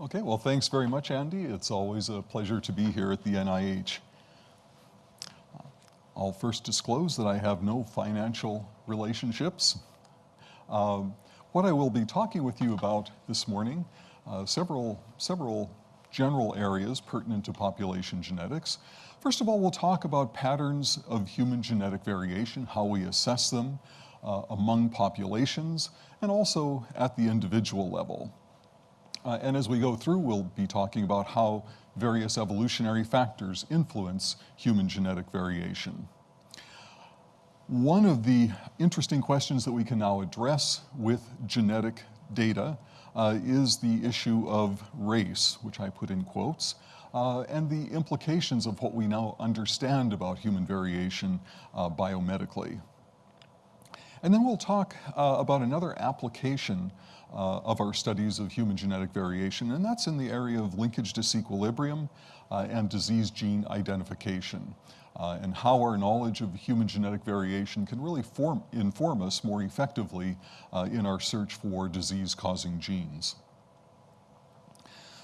Okay, well, thanks very much, Andy. It's always a pleasure to be here at the NIH. I'll first disclose that I have no financial relationships. Um, what I will be talking with you about this morning, uh, several, several general areas pertinent to population genetics. First of all, we'll talk about patterns of human genetic variation, how we assess them uh, among populations, and also at the individual level. Uh, and as we go through, we'll be talking about how various evolutionary factors influence human genetic variation. One of the interesting questions that we can now address with genetic data uh, is the issue of race, which I put in quotes, uh, and the implications of what we now understand about human variation uh, biomedically. And then we'll talk uh, about another application uh, of our studies of human genetic variation, and that's in the area of linkage disequilibrium uh, and disease gene identification, uh, and how our knowledge of human genetic variation can really form, inform us more effectively uh, in our search for disease-causing genes.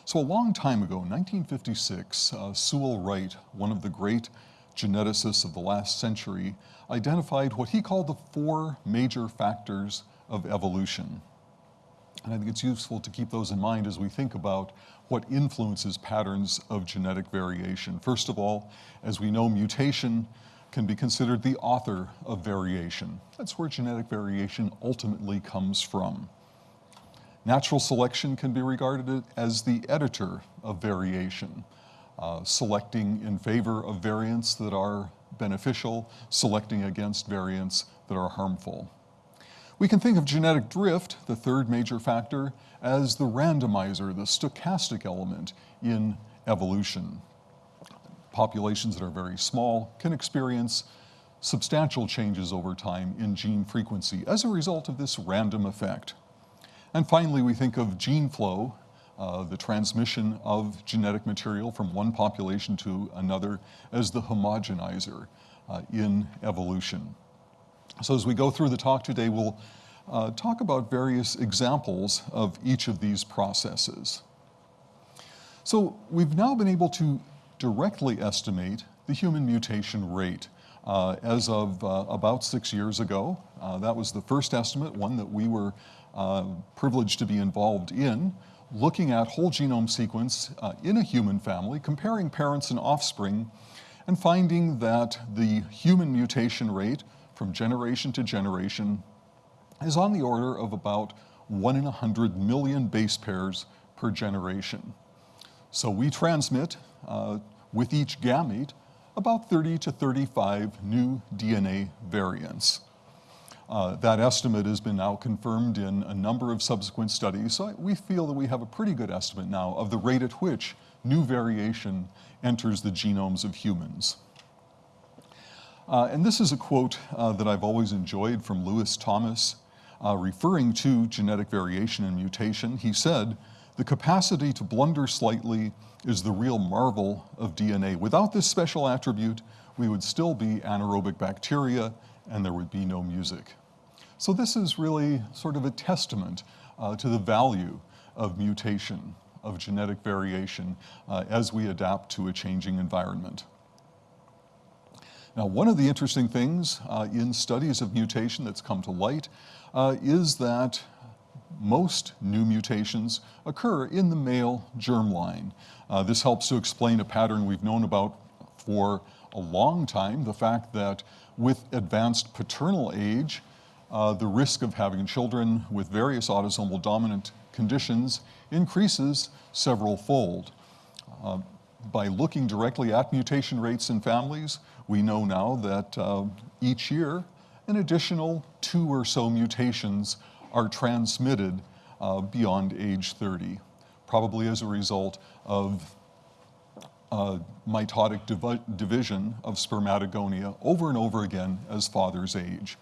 So a long time ago, 1956, uh, Sewall Wright, one of the great geneticists of the last century, identified what he called the four major factors of evolution. And I think it's useful to keep those in mind as we think about what influences patterns of genetic variation. First of all, as we know, mutation can be considered the author of variation. That's where genetic variation ultimately comes from. Natural selection can be regarded as the editor of variation, uh, selecting in favor of variants that are beneficial, selecting against variants that are harmful. We can think of genetic drift, the third major factor, as the randomizer, the stochastic element in evolution. Populations that are very small can experience substantial changes over time in gene frequency as a result of this random effect. And finally, we think of gene flow, uh, the transmission of genetic material from one population to another as the homogenizer uh, in evolution. So as we go through the talk today, we'll uh, talk about various examples of each of these processes. So we've now been able to directly estimate the human mutation rate. Uh, as of uh, about six years ago, uh, that was the first estimate, one that we were uh, privileged to be involved in, looking at whole genome sequence uh, in a human family, comparing parents and offspring, and finding that the human mutation rate from generation to generation is on the order of about one in a hundred million base pairs per generation. So we transmit uh, with each gamete about 30 to 35 new DNA variants. Uh, that estimate has been now confirmed in a number of subsequent studies, so we feel that we have a pretty good estimate now of the rate at which new variation enters the genomes of humans. Uh, and this is a quote uh, that I've always enjoyed from Lewis Thomas, uh, referring to genetic variation and mutation. He said, the capacity to blunder slightly is the real marvel of DNA. Without this special attribute, we would still be anaerobic bacteria and there would be no music. So this is really sort of a testament uh, to the value of mutation, of genetic variation uh, as we adapt to a changing environment. Now, one of the interesting things uh, in studies of mutation that's come to light uh, is that most new mutations occur in the male germline. Uh, this helps to explain a pattern we've known about for a long time, the fact that with advanced paternal age, uh, the risk of having children with various autosomal dominant conditions increases several fold. Uh, by looking directly at mutation rates in families, we know now that uh, each year an additional two or so mutations are transmitted uh, beyond age 30, probably as a result of uh, mitotic div division of spermatogonia over and over again as fathers age.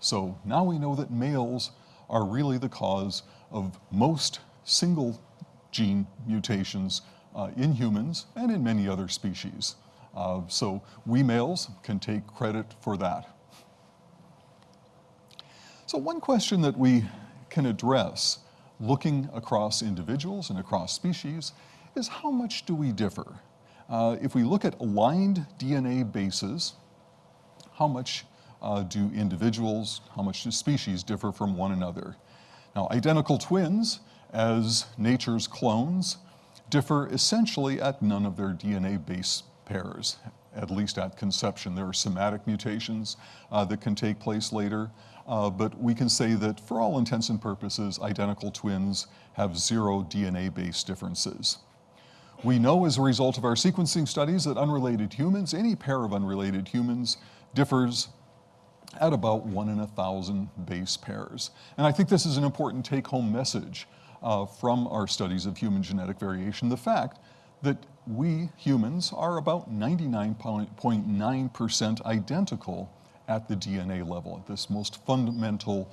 So now we know that males are really the cause of most single gene mutations uh, in humans and in many other species. Uh, so we males can take credit for that. So one question that we can address looking across individuals and across species is how much do we differ? Uh, if we look at aligned DNA bases, how much uh, do individuals, how much do species differ from one another? Now, identical twins, as nature's clones, differ essentially at none of their DNA base pairs, at least at conception. There are somatic mutations uh, that can take place later, uh, but we can say that for all intents and purposes, identical twins have zero DNA base differences. We know as a result of our sequencing studies that unrelated humans, any pair of unrelated humans, differs at about one in a thousand base pairs. And I think this is an important take-home message uh, from our studies of human genetic variation, the fact that we humans are about 99.9% identical at the DNA level, at this most fundamental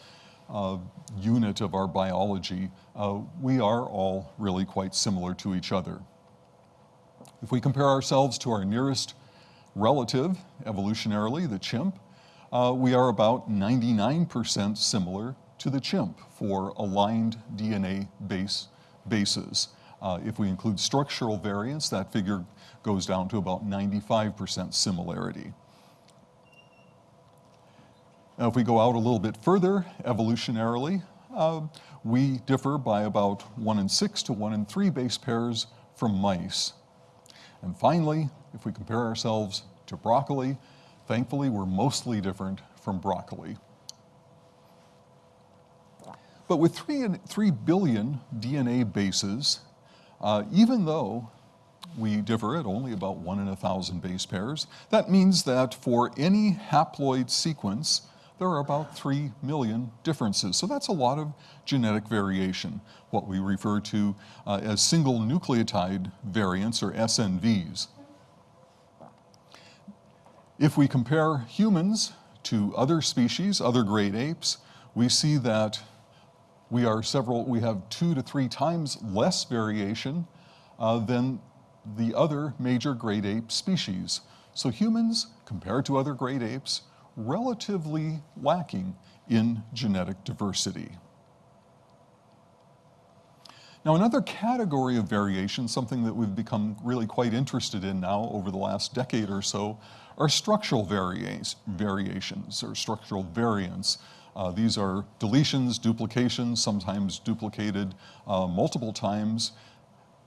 uh, unit of our biology. Uh, we are all really quite similar to each other. If we compare ourselves to our nearest relative, evolutionarily, the chimp, uh, we are about 99% similar to the chimp for aligned DNA base bases. Uh, if we include structural variants, that figure goes down to about 95% similarity. Now, if we go out a little bit further, evolutionarily, uh, we differ by about 1 in 6 to 1 in 3 base pairs from mice. And finally, if we compare ourselves to broccoli, thankfully we're mostly different from broccoli. But with three, 3 billion DNA bases, uh, even though we differ at only about one in a thousand base pairs, that means that for any haploid sequence, there are about 3 million differences. So that's a lot of genetic variation, what we refer to uh, as single nucleotide variants or SNVs. If we compare humans to other species, other great apes, we see that we are several, we have two to three times less variation uh, than the other major great ape species. So humans, compared to other great apes, relatively lacking in genetic diversity. Now another category of variation, something that we've become really quite interested in now over the last decade or so, are structural variations or structural variants. Uh, these are deletions, duplications, sometimes duplicated uh, multiple times,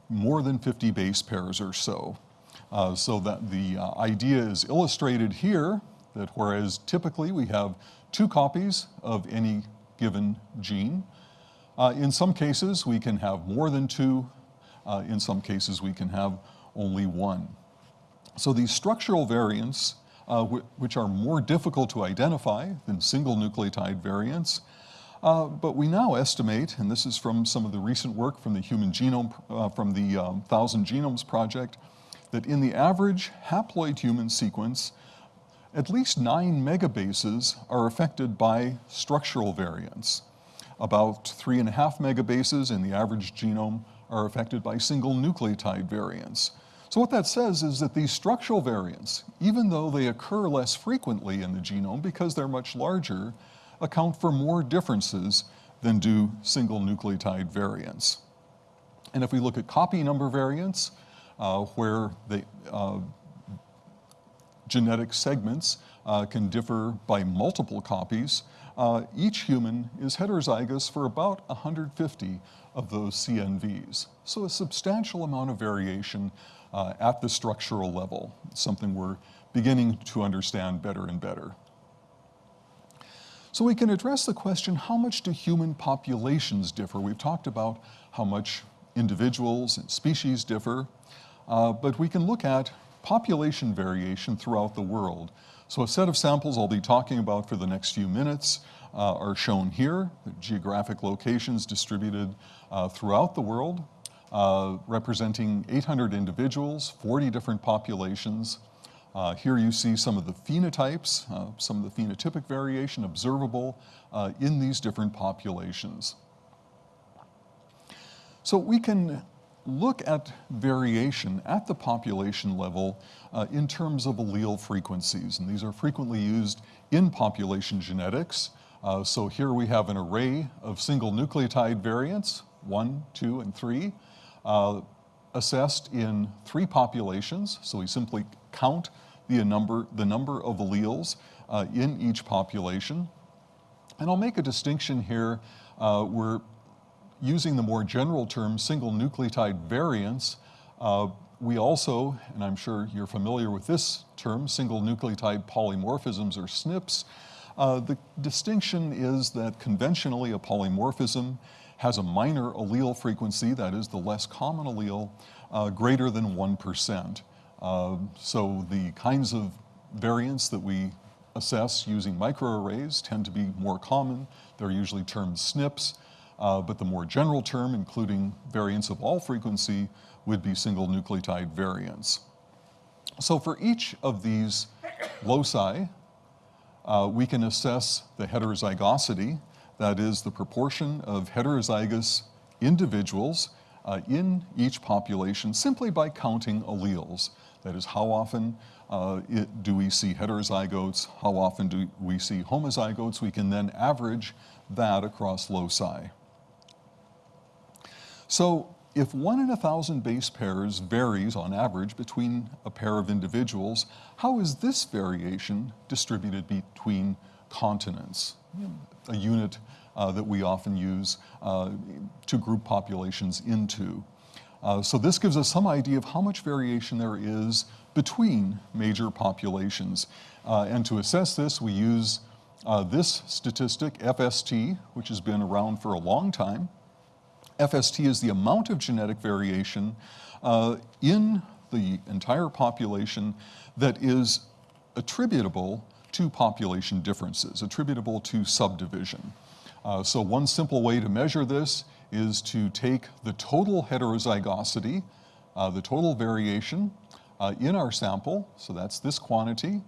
more than 50 base pairs or so. Uh, so that the uh, idea is illustrated here that whereas typically we have two copies of any given gene, uh, in some cases we can have more than two, uh, in some cases we can have only one. So these structural variants, uh, which are more difficult to identify than single nucleotide variants, uh, but we now estimate, and this is from some of the recent work from the Human Genome, uh, from the um, Thousand Genomes Project, that in the average haploid human sequence, at least nine megabases are affected by structural variants. About three and a half megabases in the average genome are affected by single nucleotide variants. So what that says is that these structural variants, even though they occur less frequently in the genome because they're much larger, account for more differences than do single nucleotide variants. And if we look at copy number variants, uh, where the uh, genetic segments uh, can differ by multiple copies. Uh, each human is heterozygous for about 150 of those CNVs. So a substantial amount of variation uh, at the structural level, something we're beginning to understand better and better. So we can address the question, how much do human populations differ? We've talked about how much individuals and species differ, uh, but we can look at population variation throughout the world. So a set of samples I'll be talking about for the next few minutes uh, are shown here, geographic locations distributed uh, throughout the world, uh, representing 800 individuals, 40 different populations. Uh, here you see some of the phenotypes, uh, some of the phenotypic variation observable uh, in these different populations. So we can look at variation at the population level uh, in terms of allele frequencies. And these are frequently used in population genetics. Uh, so here we have an array of single nucleotide variants, one, two, and three, uh, assessed in three populations. So we simply count the number, the number of alleles uh, in each population. And I'll make a distinction here. Uh, we're using the more general term single nucleotide variants. Uh, we also, and I'm sure you're familiar with this term, single nucleotide polymorphisms or SNPs. Uh, the distinction is that conventionally a polymorphism has a minor allele frequency, that is the less common allele, uh, greater than 1%. Uh, so the kinds of variants that we assess using microarrays tend to be more common. They're usually termed SNPs, uh, but the more general term, including variants of all frequency, would be single nucleotide variants. So for each of these loci, uh, we can assess the heterozygosity, that is the proportion of heterozygous individuals uh, in each population simply by counting alleles. That is, how often uh, it, do we see heterozygotes, how often do we see homozygotes? We can then average that across loci. So if one in a thousand base pairs varies on average between a pair of individuals, how is this variation distributed between continents? A unit uh, that we often use uh, to group populations into. Uh, so this gives us some idea of how much variation there is between major populations. Uh, and to assess this, we use uh, this statistic, FST, which has been around for a long time. FST is the amount of genetic variation uh, in the entire population that is attributable to population differences, attributable to subdivision. Uh, so one simple way to measure this is to take the total heterozygosity, uh, the total variation uh, in our sample, so that's this quantity,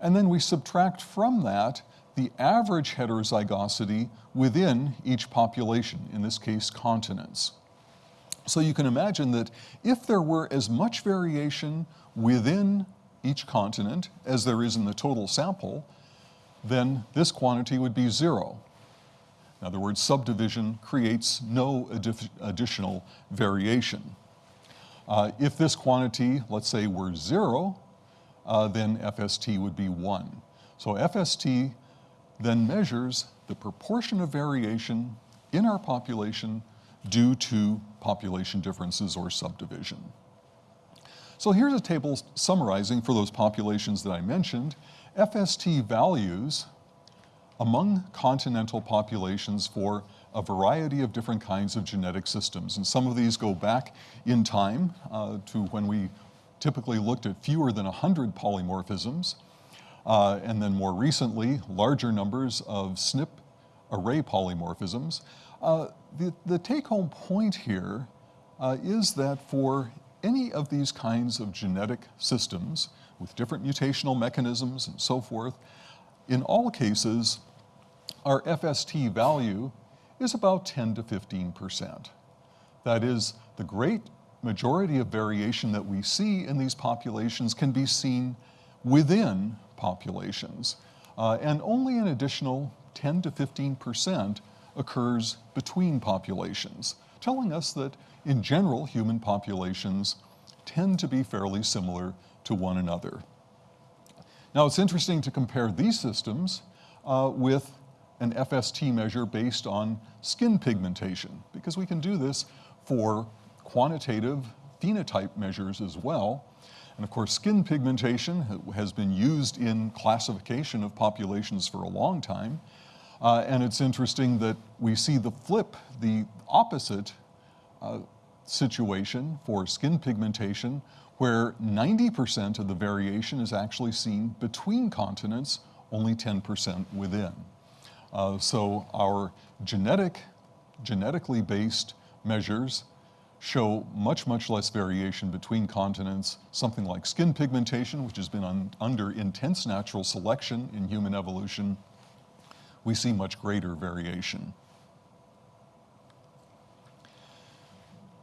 and then we subtract from that the average heterozygosity within each population, in this case continents. So you can imagine that if there were as much variation within each continent as there is in the total sample, then this quantity would be zero. In other words, subdivision creates no additional variation. Uh, if this quantity, let's say, were zero, uh, then FST would be one. So FST then measures the proportion of variation in our population due to population differences or subdivision. So here's a table summarizing for those populations that I mentioned, FST values among continental populations for a variety of different kinds of genetic systems. And some of these go back in time uh, to when we typically looked at fewer than 100 polymorphisms. Uh, and then more recently, larger numbers of SNP array polymorphisms. Uh, the, the take-home point here uh, is that for any of these kinds of genetic systems with different mutational mechanisms and so forth, in all cases, our FST value is about 10 to 15%. That is, the great majority of variation that we see in these populations can be seen within populations. Uh, and only an additional 10 to 15% occurs between populations, telling us that in general, human populations tend to be fairly similar to one another. Now it's interesting to compare these systems uh, with an FST measure based on skin pigmentation, because we can do this for quantitative phenotype measures as well. And of course, skin pigmentation has been used in classification of populations for a long time. Uh, and it's interesting that we see the flip, the opposite uh, situation for skin pigmentation, where 90% of the variation is actually seen between continents, only 10% within. Uh, so our genetic, genetically based measures show much, much less variation between continents. Something like skin pigmentation, which has been un under intense natural selection in human evolution, we see much greater variation.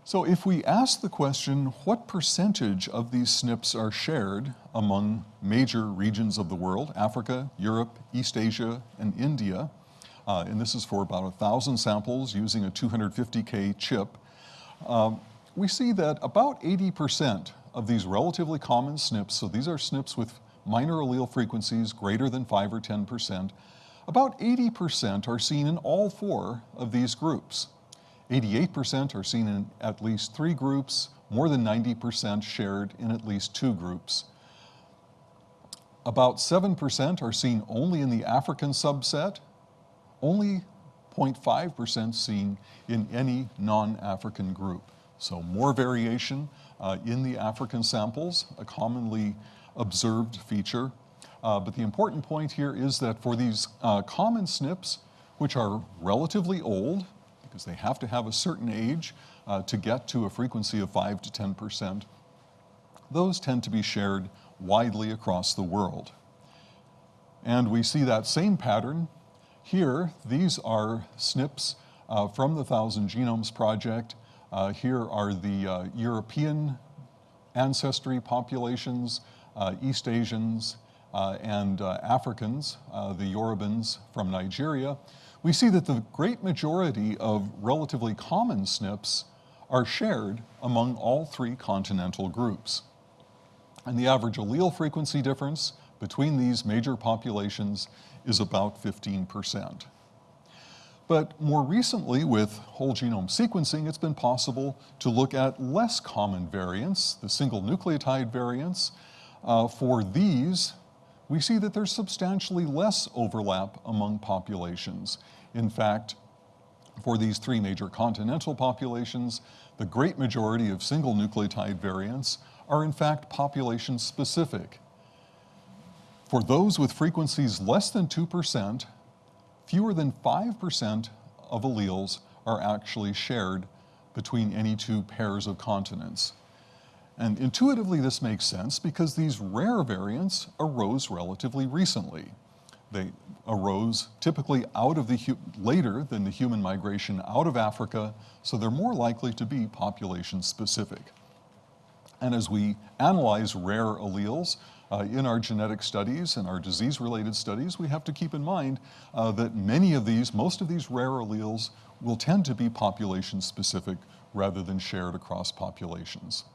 So if we ask the question, what percentage of these SNPs are shared among major regions of the world, Africa, Europe, East Asia, and India, uh, and this is for about 1,000 samples using a 250K chip, um, we see that about 80% of these relatively common SNPs, so these are SNPs with minor allele frequencies greater than 5 or 10%, about 80% are seen in all four of these groups. 88% are seen in at least three groups, more than 90% shared in at least two groups. About 7% are seen only in the African subset, only 0.5% seen in any non-African group. So more variation uh, in the African samples, a commonly observed feature. Uh, but the important point here is that for these uh, common SNPs, which are relatively old, because they have to have a certain age uh, to get to a frequency of 5 to 10%, those tend to be shared widely across the world. And we see that same pattern here. These are SNPs uh, from the Thousand Genomes Project. Uh, here are the uh, European ancestry populations, uh, East Asians, uh, and Africans, the Yorubans from Nigeria we see that the great majority of relatively common SNPs are shared among all three continental groups. And the average allele frequency difference between these major populations is about 15%. But more recently, with whole genome sequencing, it's been possible to look at less common variants, the single nucleotide variants. Uh, for these, we see that there's substantially less overlap among populations. In fact, for these three major continental populations, the great majority of single nucleotide variants are in fact population specific. For those with frequencies less than 2%, fewer than 5% of alleles are actually shared between any two pairs of continents. And intuitively this makes sense because these rare variants arose relatively recently. They arose typically out of the, later than the human migration out of Africa, so they're more likely to be population specific. And as we analyze rare alleles uh, in our genetic studies and our disease-related studies, we have to keep in mind uh, that many of these, most of these rare alleles will tend to be population specific rather than shared across populations.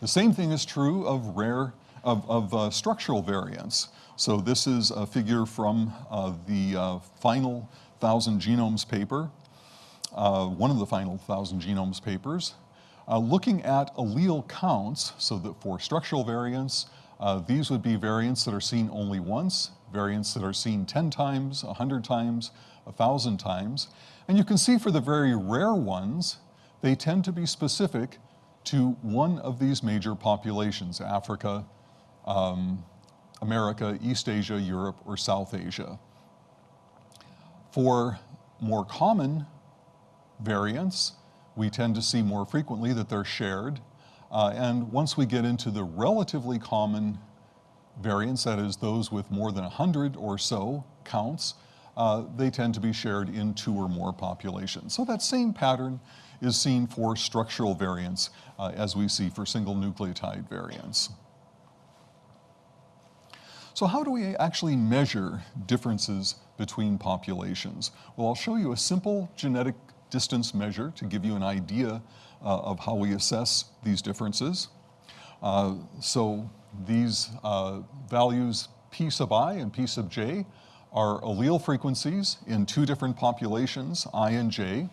The same thing is true of rare, of, of uh, structural variants. So this is a figure from uh, the uh, final Thousand Genomes paper, uh, one of the final Thousand Genomes papers, uh, looking at allele counts, so that for structural variants, uh, these would be variants that are seen only once, variants that are seen 10 times, 100 times, 1,000 times. And you can see for the very rare ones, they tend to be specific to one of these major populations, Africa, um, America, East Asia, Europe, or South Asia. For more common variants, we tend to see more frequently that they're shared. Uh, and once we get into the relatively common variants, that is those with more than 100 or so counts, uh, they tend to be shared in two or more populations. So that same pattern is seen for structural variants uh, as we see for single nucleotide variants. So how do we actually measure differences between populations? Well, I'll show you a simple genetic distance measure to give you an idea uh, of how we assess these differences. Uh, so these uh, values p sub i and p sub j are allele frequencies in two different populations, i and j.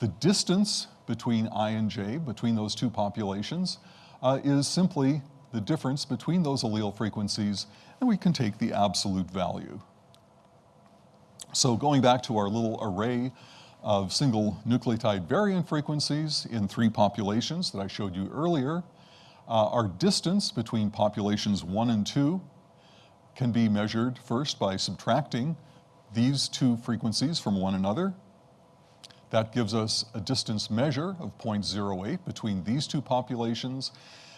The distance between I and J, between those two populations, uh, is simply the difference between those allele frequencies, and we can take the absolute value. So going back to our little array of single nucleotide variant frequencies in three populations that I showed you earlier, uh, our distance between populations one and two can be measured first by subtracting these two frequencies from one another. That gives us a distance measure of 0.08 between these two populations.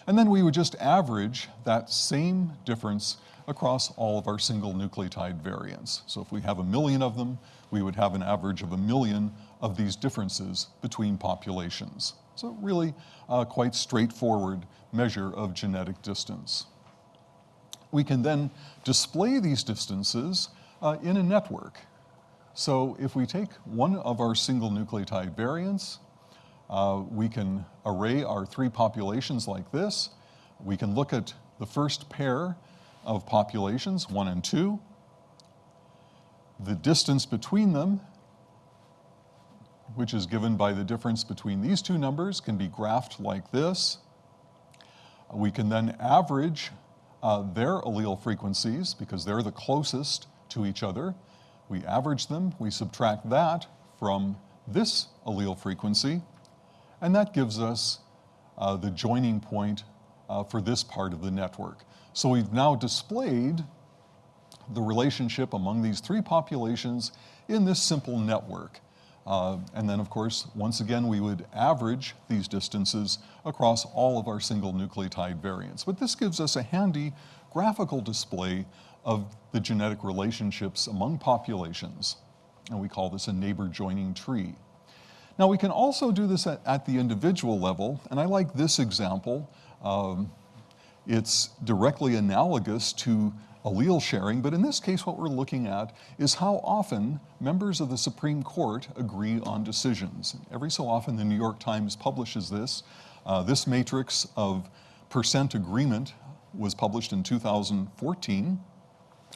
And then we would just average that same difference across all of our single nucleotide variants. So if we have a million of them, we would have an average of a million of these differences between populations. So really quite straightforward measure of genetic distance. We can then display these distances uh, in a network. So if we take one of our single nucleotide variants, uh, we can array our three populations like this. We can look at the first pair of populations, one and two. The distance between them, which is given by the difference between these two numbers, can be graphed like this. We can then average uh, their allele frequencies because they're the closest to each other. We average them, we subtract that from this allele frequency, and that gives us uh, the joining point uh, for this part of the network. So we've now displayed the relationship among these three populations in this simple network. Uh, and then, of course, once again, we would average these distances across all of our single nucleotide variants. But this gives us a handy graphical display of the genetic relationships among populations. And we call this a neighbor joining tree. Now we can also do this at, at the individual level, and I like this example. Um, it's directly analogous to allele sharing, but in this case what we're looking at is how often members of the Supreme Court agree on decisions. Every so often the New York Times publishes this. Uh, this matrix of percent agreement was published in 2014,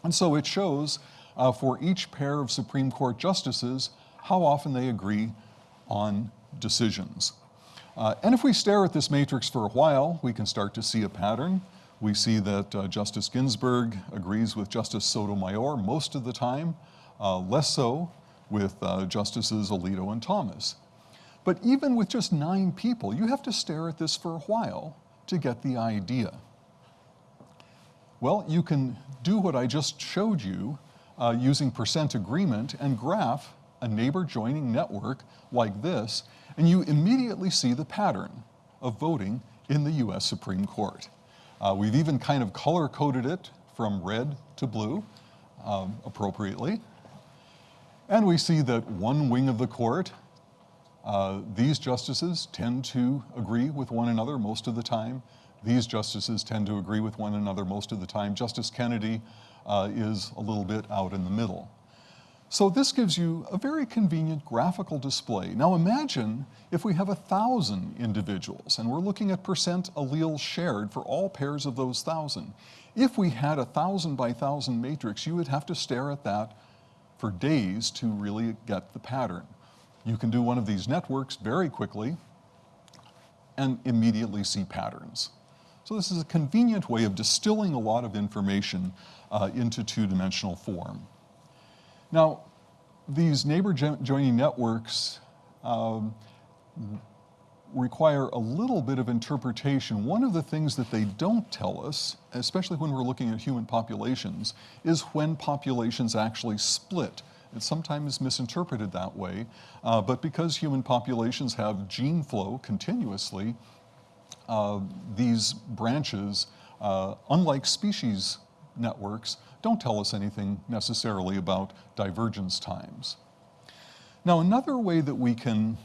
and so it shows uh, for each pair of Supreme Court justices how often they agree on decisions. Uh, and if we stare at this matrix for a while, we can start to see a pattern. We see that uh, Justice Ginsburg agrees with Justice Sotomayor most of the time, uh, less so with uh, Justices Alito and Thomas. But even with just nine people, you have to stare at this for a while to get the idea. Well, you can do what I just showed you uh, using percent agreement and graph a neighbor joining network like this, and you immediately see the pattern of voting in the US Supreme Court. Uh, we've even kind of color coded it from red to blue um, appropriately. And we see that one wing of the court, uh, these justices tend to agree with one another most of the time. These justices tend to agree with one another most of the time. Justice Kennedy uh, is a little bit out in the middle. So this gives you a very convenient graphical display. Now imagine if we have a thousand individuals and we're looking at percent alleles shared for all pairs of those thousand. If we had a thousand by thousand matrix, you would have to stare at that for days to really get the pattern. You can do one of these networks very quickly and immediately see patterns. So this is a convenient way of distilling a lot of information uh, into two-dimensional form. Now, these neighbor joining networks um, require a little bit of interpretation. One of the things that they don't tell us, especially when we're looking at human populations, is when populations actually split. It's sometimes misinterpreted that way, uh, but because human populations have gene flow continuously, uh, these branches, uh, unlike species networks, don't tell us anything necessarily about divergence times. Now, another way that we can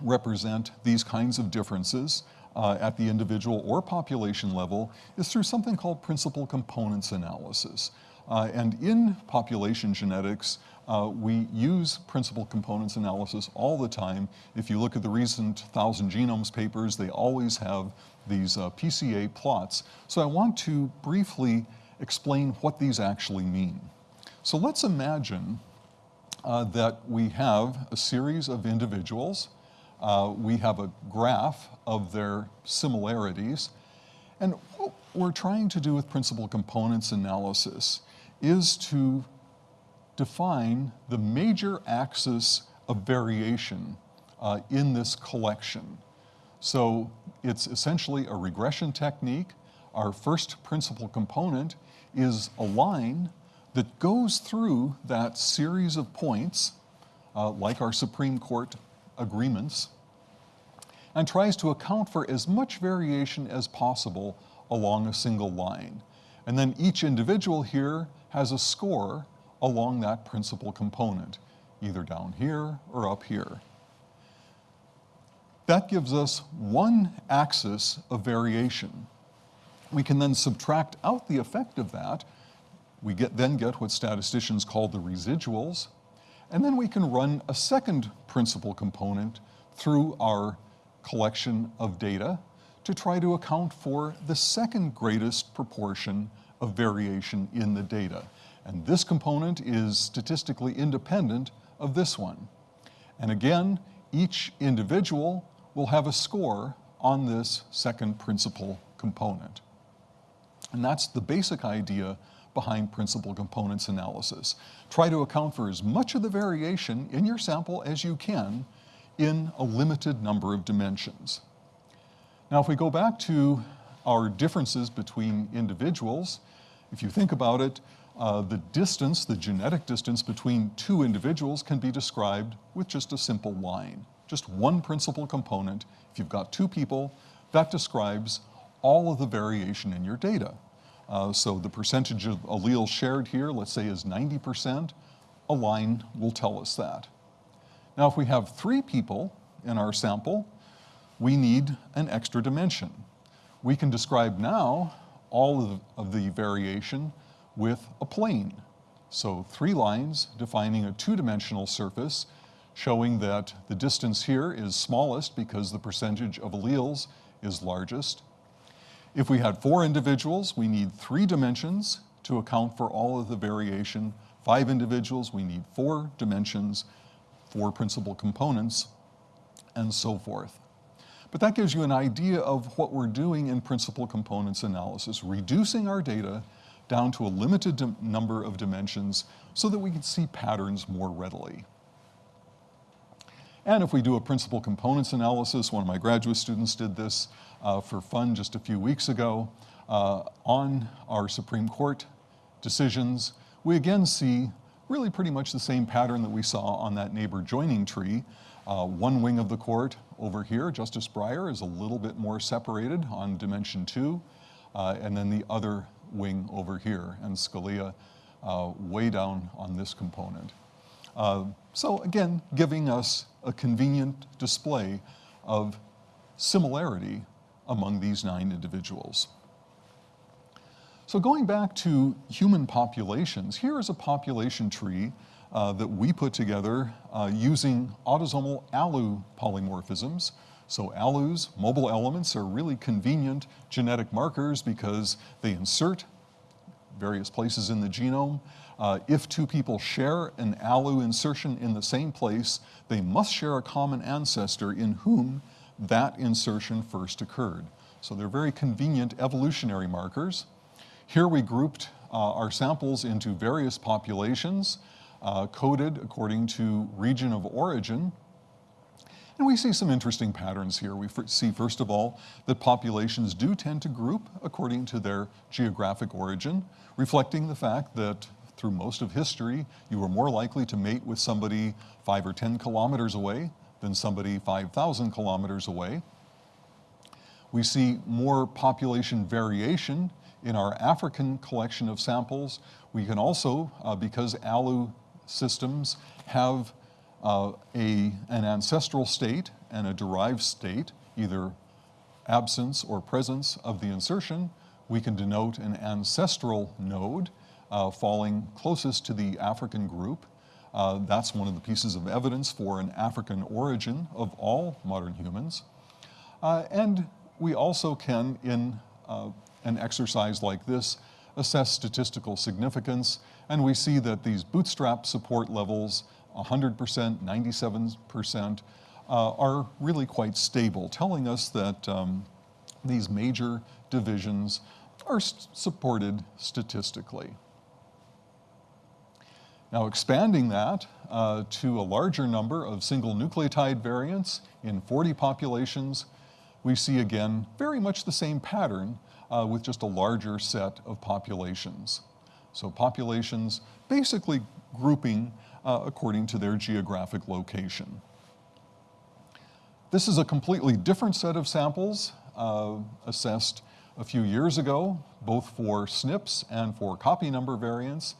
represent these kinds of differences uh, at the individual or population level is through something called principal components analysis. Uh, and in population genetics, uh, we use principal components analysis all the time. If you look at the recent Thousand Genomes papers, they always have these uh, PCA plots. So I want to briefly explain what these actually mean. So let's imagine uh, that we have a series of individuals. Uh, we have a graph of their similarities. And what we're trying to do with principal components analysis is to define the major axis of variation uh, in this collection. So it's essentially a regression technique. Our first principal component is a line that goes through that series of points, uh, like our Supreme Court agreements, and tries to account for as much variation as possible along a single line. And then each individual here has a score along that principal component, either down here or up here. That gives us one axis of variation we can then subtract out the effect of that We get, then get what statisticians call the residuals, and then we can run a second principal component through our collection of data to try to account for the second greatest proportion of variation in the data. And this component is statistically independent of this one. And again, each individual will have a score on this second principal component. And that's the basic idea behind principal components analysis. Try to account for as much of the variation in your sample as you can in a limited number of dimensions. Now, if we go back to our differences between individuals, if you think about it, uh, the distance, the genetic distance between two individuals can be described with just a simple line. Just one principal component. If you've got two people, that describes all of the variation in your data. Uh, so the percentage of alleles shared here, let's say is 90%, a line will tell us that. Now if we have three people in our sample, we need an extra dimension. We can describe now all of the, of the variation with a plane. So three lines defining a two-dimensional surface showing that the distance here is smallest because the percentage of alleles is largest. If we had four individuals, we need three dimensions to account for all of the variation. Five individuals, we need four dimensions, four principal components, and so forth. But that gives you an idea of what we're doing in principal components analysis, reducing our data down to a limited number of dimensions so that we can see patterns more readily. And if we do a principal components analysis, one of my graduate students did this uh, for fun just a few weeks ago, uh, on our Supreme Court decisions, we again see really pretty much the same pattern that we saw on that neighbor joining tree. Uh, one wing of the court over here, Justice Breyer, is a little bit more separated on dimension two, uh, and then the other wing over here, and Scalia uh, way down on this component. Uh, so again, giving us a convenient display of similarity among these nine individuals. So going back to human populations, here is a population tree uh, that we put together uh, using autosomal ALU polymorphisms. So ALUs, mobile elements, are really convenient genetic markers because they insert various places in the genome. Uh, if two people share an ALU insertion in the same place, they must share a common ancestor in whom that insertion first occurred. So they're very convenient evolutionary markers. Here we grouped uh, our samples into various populations uh, coded according to region of origin. And we see some interesting patterns here. We see, first of all, that populations do tend to group according to their geographic origin, reflecting the fact that through most of history, you were more likely to mate with somebody five or 10 kilometers away than somebody 5,000 kilometers away. We see more population variation in our African collection of samples. We can also, uh, because ALU systems have uh, a, an ancestral state and a derived state, either absence or presence of the insertion, we can denote an ancestral node uh, falling closest to the African group. Uh, that's one of the pieces of evidence for an African origin of all modern humans. Uh, and we also can, in uh, an exercise like this, assess statistical significance, and we see that these bootstrap support levels, 100%, 97%, uh, are really quite stable, telling us that um, these major divisions are st supported statistically. Now expanding that uh, to a larger number of single nucleotide variants in 40 populations, we see again very much the same pattern uh, with just a larger set of populations. So populations basically grouping uh, according to their geographic location. This is a completely different set of samples uh, assessed a few years ago, both for SNPs and for copy number variants.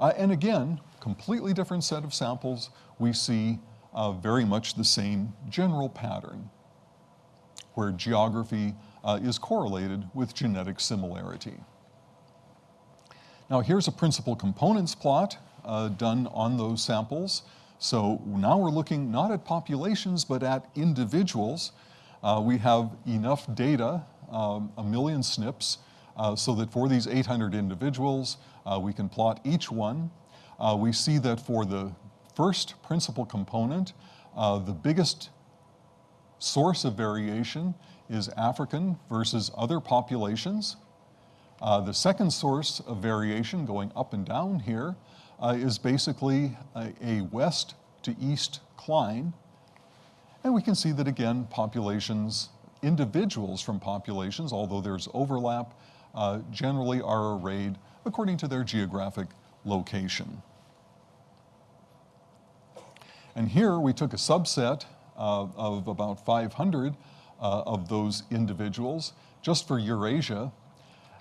Uh, and again, completely different set of samples, we see uh, very much the same general pattern where geography uh, is correlated with genetic similarity. Now here's a principal components plot uh, done on those samples. So now we're looking not at populations, but at individuals. Uh, we have enough data, um, a million SNPs, uh, so that for these 800 individuals, uh, we can plot each one. Uh, we see that for the first principal component, uh, the biggest source of variation is African versus other populations. Uh, the second source of variation going up and down here uh, is basically a, a, west to east cline. And we can see that again, populations, individuals from populations, although there's overlap, uh, generally are arrayed according to their geographic location. And here we took a subset uh, of about 500 uh, of those individuals just for Eurasia.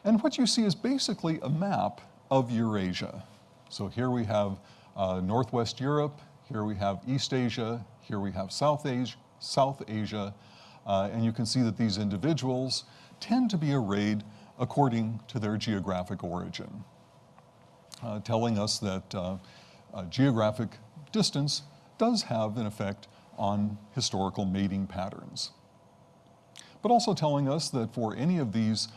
And what you see is basically a map of Eurasia. So here we have uh, Northwest Europe, here we have East Asia, here we have South Asia, South Asia uh, and you can see that these individuals tend to be arrayed according to their geographic origin, uh, telling us that uh, geographic distance does have an effect on historical mating patterns. But also telling us that for any of these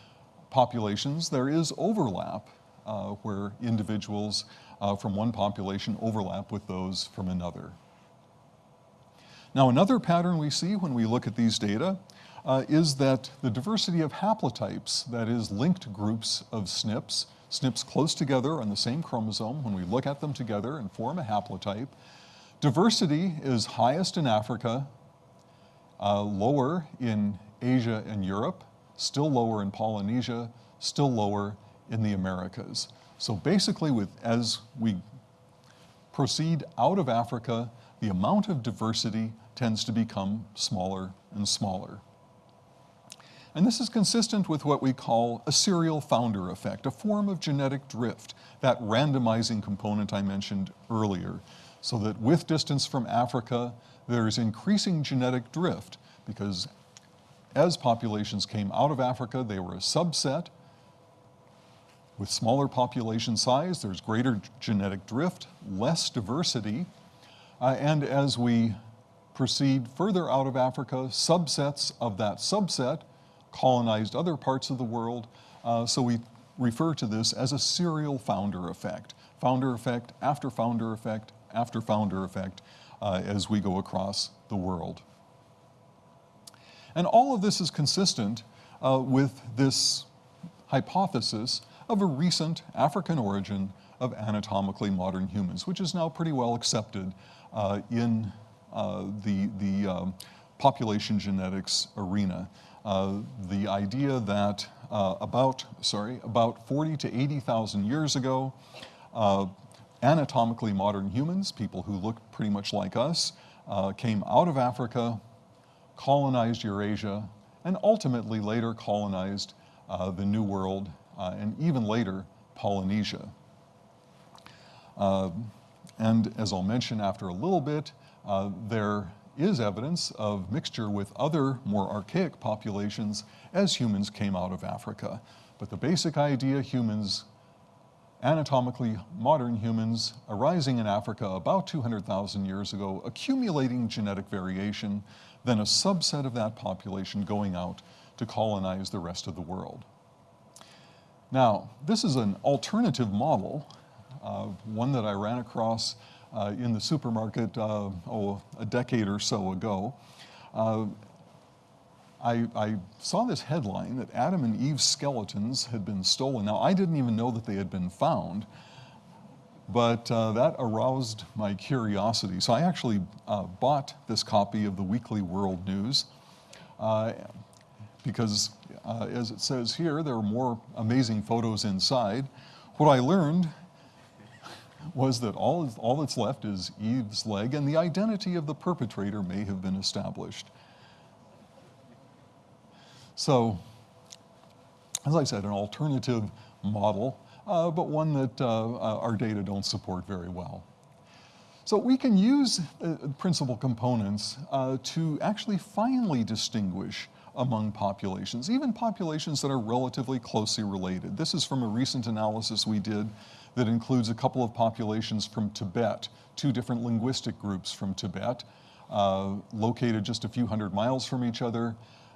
populations, there is overlap uh, where individuals uh, from one population overlap with those from another. Now another pattern we see when we look at these data uh, is that the diversity of haplotypes, that is linked groups of SNPs, SNPs close together on the same chromosome, when we look at them together and form a haplotype, diversity is highest in Africa, uh, lower in Asia and Europe, still lower in Polynesia, still lower in the Americas. So basically, with, as we proceed out of Africa, the amount of diversity tends to become smaller and smaller. And this is consistent with what we call a serial founder effect, a form of genetic drift, that randomizing component I mentioned earlier. So that with distance from Africa, there's increasing genetic drift because as populations came out of Africa, they were a subset. With smaller population size, there's greater genetic drift, less diversity. Uh, and as we proceed further out of Africa, subsets of that subset colonized other parts of the world. Uh, so we refer to this as a serial founder effect. Founder effect after founder effect after founder effect uh, as we go across the world. And all of this is consistent uh, with this hypothesis of a recent African origin of anatomically modern humans, which is now pretty well accepted uh, in uh, the, the um, population genetics arena. Uh, the idea that uh, about, sorry, about 40 to 80,000 years ago, anatomically modern humans, people who look pretty much like us, came out of Africa, colonized Eurasia, and ultimately later colonized uh, the New World, uh, and even later Polynesia. Uh, and as I'll mention after a little bit, uh, there is evidence of mixture with other more archaic populations as humans came out of Africa. But the basic idea, humans, anatomically modern humans arising in Africa about 200,000 years ago, accumulating genetic variation, then a subset of that population going out to colonize the rest of the world. Now, this is an alternative model, uh, one that I ran across uh, in the supermarket uh, oh, a decade or so ago. Uh, I, I, saw this headline that Adam and Eve's skeletons had been stolen. Now, I didn't even know that they had been found, but uh, that aroused my curiosity. So I actually uh, bought this copy of the Weekly World News uh, because, as it says here, there are more amazing photos inside. What I learned was that all, all that's left is Eve's leg and the identity of the perpetrator may have been established. So, as I said, an alternative model, uh, but one that uh, uh our data don't support very well. So we can use uh, principal components uh, to actually finely distinguish among populations, even populations that are relatively closely related. This is from a recent analysis we did that includes a couple of populations from Tibet, two different linguistic groups from Tibet, uh, located just a few hundred miles from each other.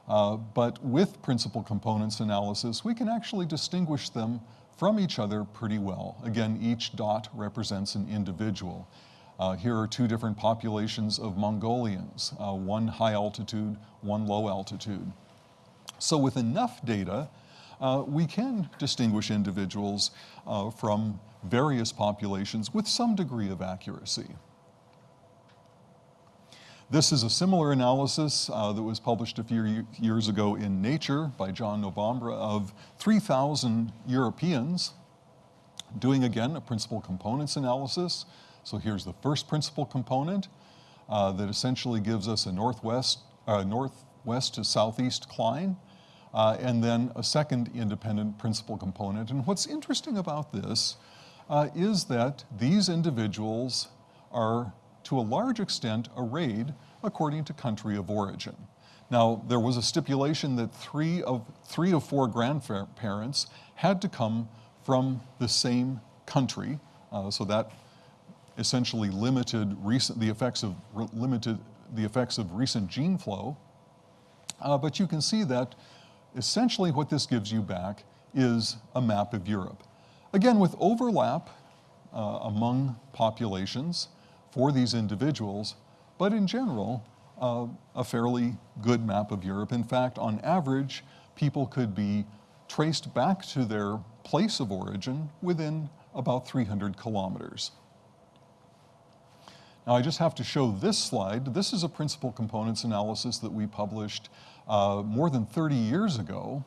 Uh, but with principal components analysis, we can actually distinguish them from each other pretty well. Again, each dot represents an individual. Uh, here are two different populations of Mongolians, uh, one high altitude, one low altitude. So with enough data, uh, we can distinguish individuals uh, from various populations with some degree of accuracy. This is a similar analysis uh, that was published a few years ago in Nature by John Novembre of 3,000 Europeans doing again a principal components analysis so here's the first principal component uh, that essentially gives us a northwest, uh, northwest to southeast cline, uh, and then a second independent principal component. And what's interesting about this uh, is that these individuals are to a large extent arrayed according to country of origin. Now, there was a stipulation that three of, three of four grandparents had to come from the same country, uh, so that essentially limited recent, the effects of limited the effects of recent gene flow. Uh, but you can see that essentially what this gives you back is a map of Europe. Again, with overlap uh, among populations for these individuals, but in general, uh, a fairly good map of Europe. In fact, on average, people could be traced back to their place of origin within about 300 kilometers. Now I just have to show this slide. This is a principal components analysis that we published uh, more than 30 years ago,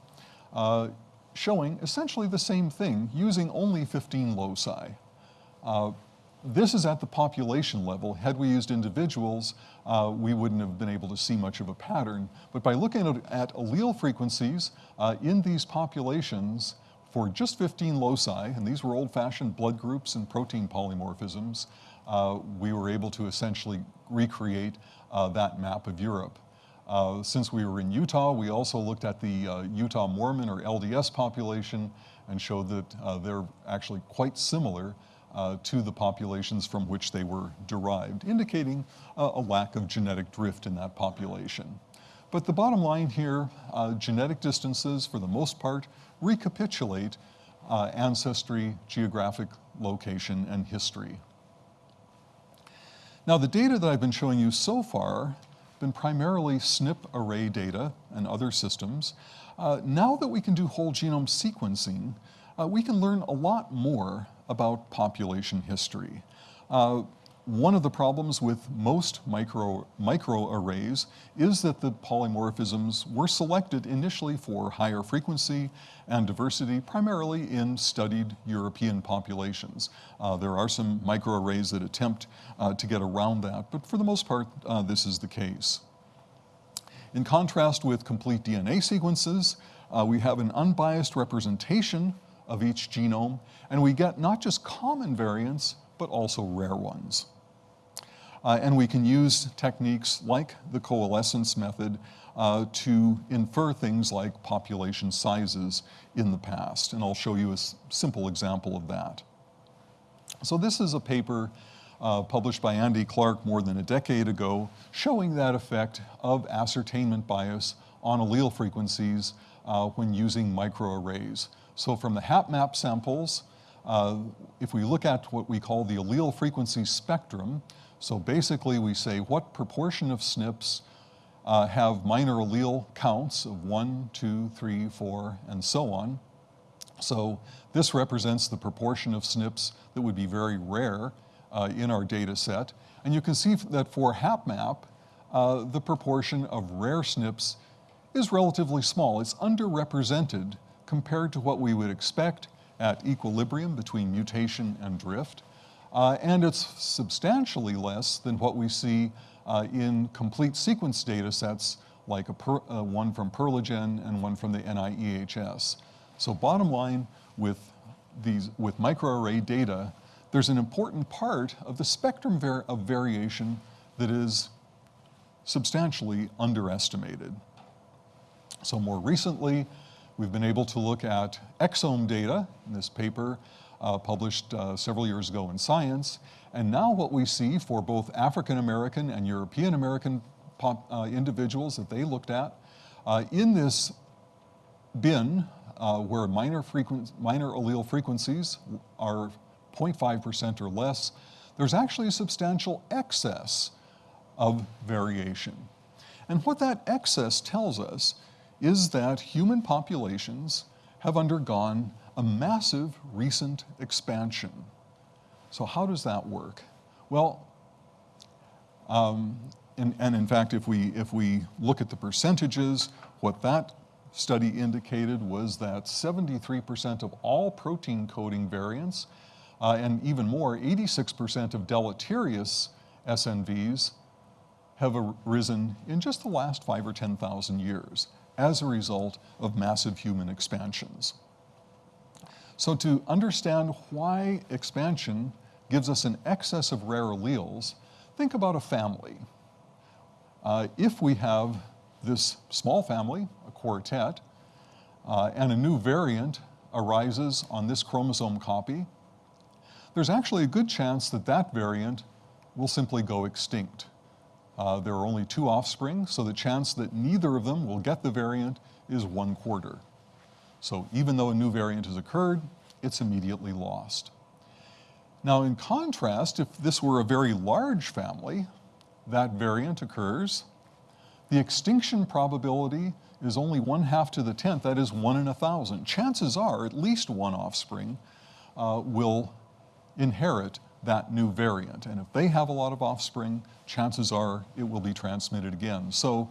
uh, showing essentially the same thing using only 15 loci. Uh, this is at the population level. Had we used individuals, uh, we wouldn't have been able to see much of a pattern. But by looking at, at allele frequencies uh, in these populations for just 15 loci, and these were old-fashioned blood groups and protein polymorphisms, we were able to essentially recreate uh, that map of Europe. Uh, since we were in Utah, we also looked at the uh, Utah Mormon or LDS population and showed that uh, they're actually quite similar uh, to the populations from which they were derived, indicating a lack of genetic drift in that population. But the bottom line here, genetic distances, for the most part, recapitulate ancestry, geographic location, and history. Now the data that I've been showing you so far been primarily SNP array data and other systems. Uh, now that we can do whole genome sequencing, uh, we can learn a lot more about population history. Uh, one of the problems with most micro, microarrays is that the polymorphisms were selected initially for higher frequency and diversity, primarily in studied European populations. Uh, there are some microarrays that attempt uh, to get around that, but for the most part, uh, this is the case. In contrast with complete DNA sequences, uh, we have an unbiased representation of each genome, and we get not just common variants, but also rare ones. Uh, and we can use techniques like the coalescence method uh, to infer things like population sizes in the past. And I'll show you a simple example of that. So this is a paper uh, published by Andy Clark more than a decade ago showing that effect of ascertainment bias on allele frequencies uh, when using microarrays. So from the HapMap samples, uh, if we look at what we call the allele frequency spectrum, so basically we say what proportion of SNPs uh, have minor allele counts of one, two, three, four, and so on. So this represents the proportion of SNPs that would be very rare uh, in our data set. And you can see that for HapMap, uh, the proportion of rare SNPs is relatively small. It's underrepresented compared to what we would expect at equilibrium between mutation and drift. Uh, and it's substantially less than what we see uh, in complete sequence data sets like per, uh, one from Perlegen and one from the NIEHS. So bottom line with these with microarray data, there's an important part of the spectrum var of variation that is substantially underestimated. So more recently, we've been able to look at exome data in this paper uh, published uh, several years ago in Science. And now what we see for both African American and European American pop, uh, individuals that they looked at, uh, in this bin uh, where minor, minor allele frequencies are 0.5% or less, there's actually a substantial excess of variation. And what that excess tells us is that human populations have undergone a massive recent expansion. So how does that work? Well, um, and, and, in fact, if we, if we look at the percentages, what that study indicated was that 73% of all protein coding variants, uh, and even more, 86% of deleterious SNVs have arisen in just the last five or 10,000 years as a result of massive human expansions. So to understand why expansion gives us an excess of rare alleles, think about a family. Uh, if we have this small family, a quartet, uh, and a new variant arises on this chromosome copy, there's actually a good chance that that variant will simply go extinct. Uh, there are only two offspring, so the chance that neither of them will get the variant is one quarter. So even though a new variant has occurred, it's immediately lost. Now in contrast, if this were a very large family, that variant occurs, the extinction probability is only one half to the tenth, that is one in a thousand. Chances are at least one offspring uh, will inherit that new variant. And if they have a lot of offspring, chances are it will be transmitted again. So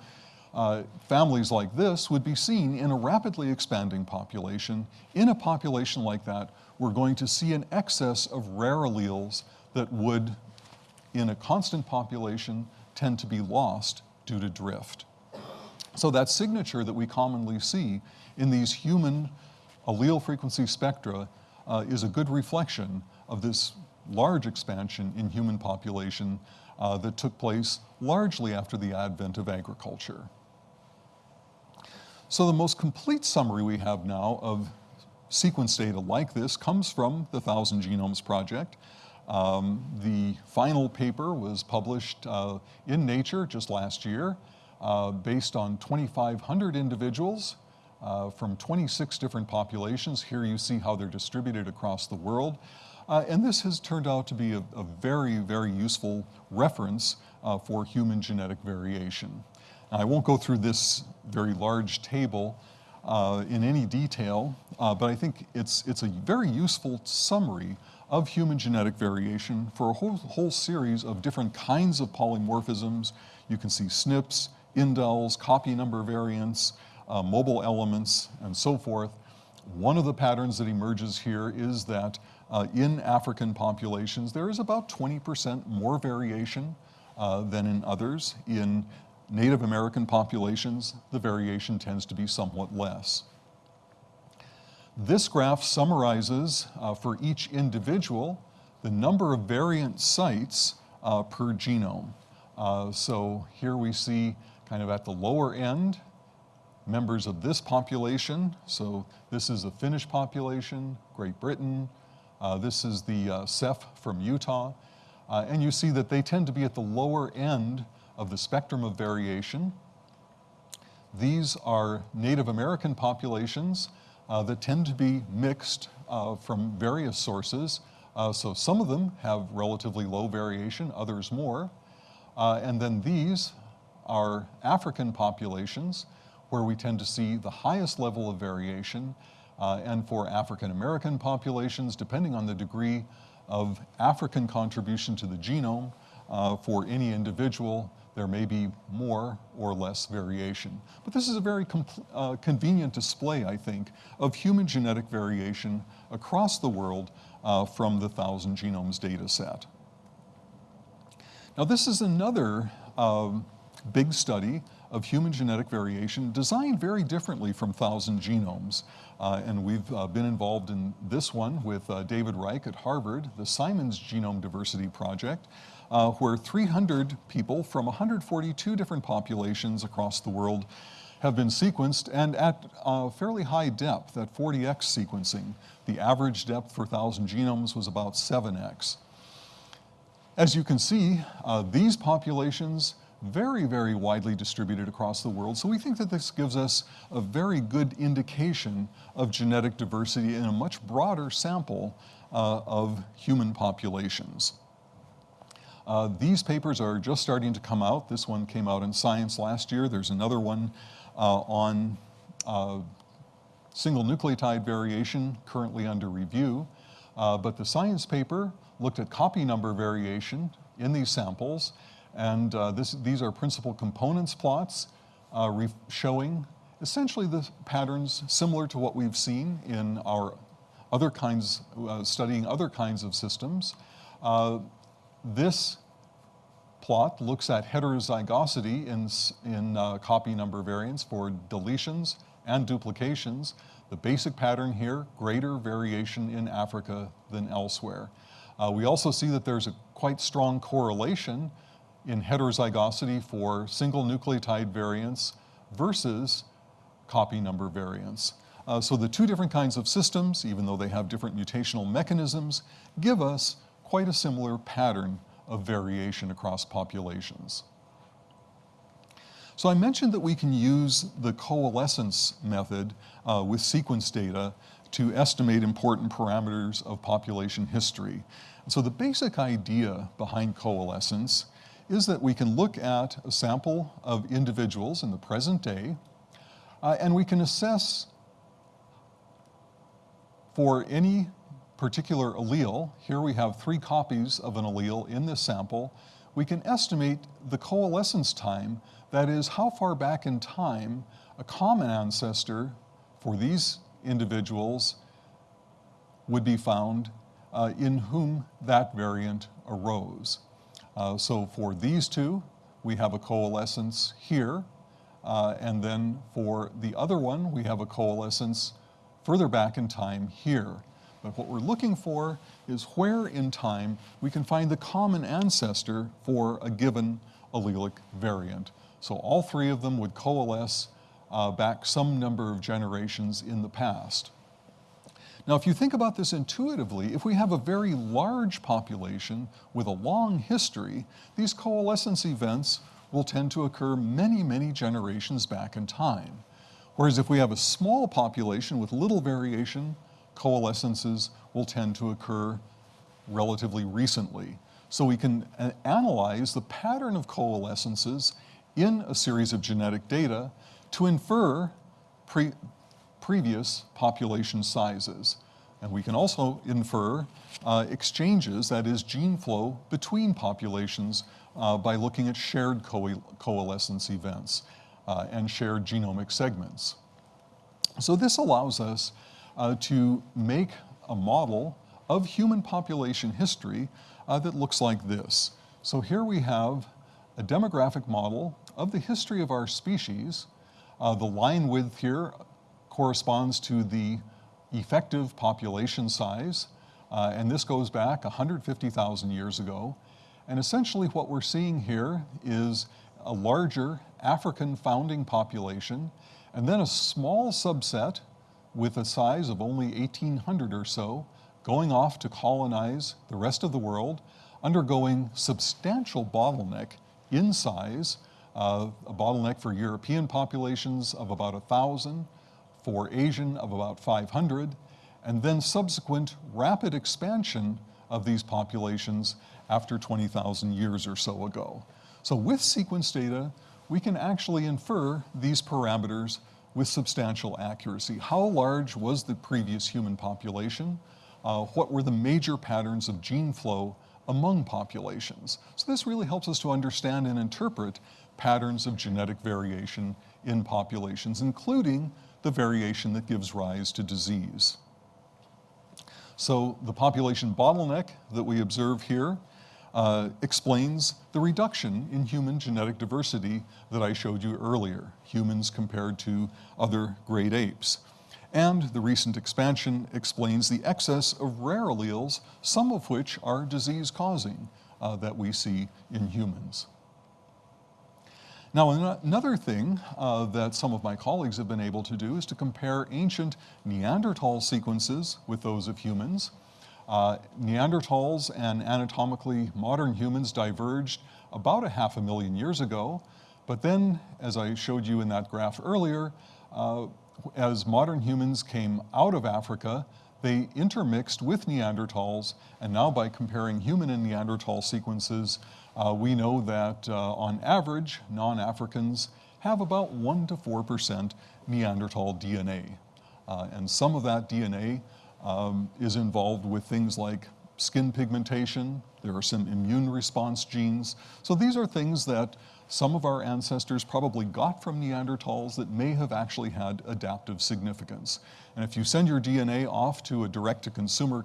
uh, families like this would be seen in a rapidly expanding population. In a population like that, we're going to see an excess of rare alleles that would, in a constant population, tend to be lost due to drift. So that signature that we commonly see in these human allele frequency spectra uh, is a good reflection of this large expansion in human population uh, that took place largely after the advent of agriculture. So the most complete summary we have now of sequence data like this comes from the Thousand Genomes Project. Um, the final paper was published uh, in Nature just last year uh, based on 2,500 individuals uh, from 26 different populations. Here you see how they're distributed across the world. Uh, and this has turned out to be a, a very, very useful reference uh, for human genetic variation. Now, I won't go through this very large table uh, in any detail, uh, but I think it's, it's a very useful summary of human genetic variation for a whole, whole series of different kinds of polymorphisms. You can see SNPs, indels, copy number variants, uh, mobile elements, and so forth. One of the patterns that emerges here is that uh, in African populations, there is about 20% more variation uh, than in others. In Native American populations, the variation tends to be somewhat less. This graph summarizes uh, for each individual the number of variant sites uh, per genome. Uh, so here we see kind of at the lower end, members of this population. So this is a Finnish population, Great Britain, this is the uh, CEPH from Utah. Uh, and you see that they tend to be at the lower end of the spectrum of variation. These are Native American populations uh, that tend to be mixed uh, from various sources. Uh, so some of them have relatively low variation, others more. and then these are African populations where we tend to see the highest level of variation uh, and for African American populations, depending on the degree of African contribution to the genome, uh, for any individual, there may be more or less variation. But this is a very uh, convenient display, I think, of human genetic variation across the world uh, from the Thousand Genomes data set. Now this is another um, big study of human genetic variation designed very differently from Thousand Genomes. Uh, and we've uh, been involved in this one with uh, David Reich at Harvard, the Simons Genome Diversity Project, uh, where 300 people from 142 different populations across the world have been sequenced and at a fairly high depth, at 40x sequencing. The average depth for 1,000 genomes was about 7x. As you can see, uh, these populations very, very widely distributed across the world. So we think that this gives us a very good indication of genetic diversity in a much broader sample uh, of human populations. Uh, these papers are just starting to come out. This one came out in Science last year. There's another one uh, on uh, single nucleotide variation currently under review. Uh, but the Science paper looked at copy number variation in these samples and uh, this, these are principal components plots uh, showing essentially the patterns similar to what we've seen in our other kinds, uh, studying other kinds of systems. Uh, this plot looks at heterozygosity in, in uh, copy number variants for deletions and duplications. The basic pattern here, greater variation in Africa than elsewhere. Uh, we also see that there's a quite strong correlation in heterozygosity for single nucleotide variants versus copy number variants. Uh, so the two different kinds of systems, even though they have different mutational mechanisms, give us quite a similar pattern of variation across populations. So I mentioned that we can use the coalescence method uh, with sequence data to estimate important parameters of population history. so the basic idea behind coalescence is that we can look at a sample of individuals in the present day, uh, and we can assess for any particular allele, here we have three copies of an allele in this sample, we can estimate the coalescence time, that is how far back in time a common ancestor for these individuals would be found uh, in whom that variant arose. Uh, so for these two, we have a coalescence here, uh, and then for the other one, we have a coalescence further back in time here. But what we're looking for is where in time we can find the common ancestor for a given allelic variant. So all three of them would coalesce uh, back some number of generations in the past. Now, if you think about this intuitively, if we have a very large population with a long history, these coalescence events will tend to occur many, many generations back in time. Whereas if we have a small population with little variation, coalescences will tend to occur relatively recently. So we can uh, analyze the pattern of coalescences in a series of genetic data to infer pre previous population sizes. And we can also infer uh, exchanges, that is gene flow between populations uh, by looking at shared co coalescence events uh, and shared genomic segments. So this allows us uh, to make a model of human population history uh, that looks like this. So here we have a demographic model of the history of our species. Uh, the line width here corresponds to the effective population size, uh, and this goes back 150,000 years ago. And essentially what we're seeing here is a larger African founding population, and then a small subset with a size of only 1,800 or so, going off to colonize the rest of the world, undergoing substantial bottleneck in size, uh, a bottleneck for European populations of about 1,000, for Asian of about 500, and then subsequent rapid expansion of these populations after 20,000 years or so ago. So with sequence data, we can actually infer these parameters with substantial accuracy. How large was the previous human population? Uh, what were the major patterns of gene flow among populations? So this really helps us to understand and interpret patterns of genetic variation in populations, including the variation that gives rise to disease. So the population bottleneck that we observe here uh, explains the reduction in human genetic diversity that I showed you earlier, humans compared to other great apes. And the recent expansion explains the excess of rare alleles, some of which are disease-causing, uh, that we see in humans. Now, another thing uh, that some of my colleagues have been able to do is to compare ancient Neanderthal sequences with those of humans. Uh, Neanderthals and anatomically modern humans diverged about a half a million years ago, but then, as I showed you in that graph earlier, uh, as modern humans came out of Africa, they intermixed with Neanderthals, and now by comparing human and Neanderthal sequences, uh, we know that uh, on average, non-Africans have about 1 to 4% Neanderthal DNA. Uh, and some of that DNA um, is involved with things like skin pigmentation, there are some immune response genes. So these are things that some of our ancestors probably got from Neanderthals that may have actually had adaptive significance. And if you send your DNA off to a direct-to-consumer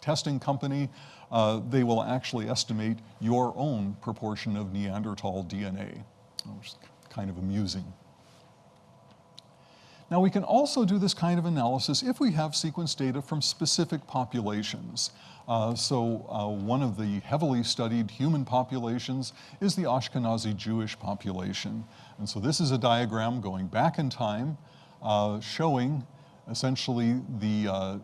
testing company, uh, they will actually estimate your own proportion of Neanderthal DNA, which is kind of amusing. Now we can also do this kind of analysis if we have sequence data from specific populations. Uh, so uh, one of the heavily studied human populations is the Ashkenazi Jewish population. And so this is a diagram going back in time uh, showing essentially the uh,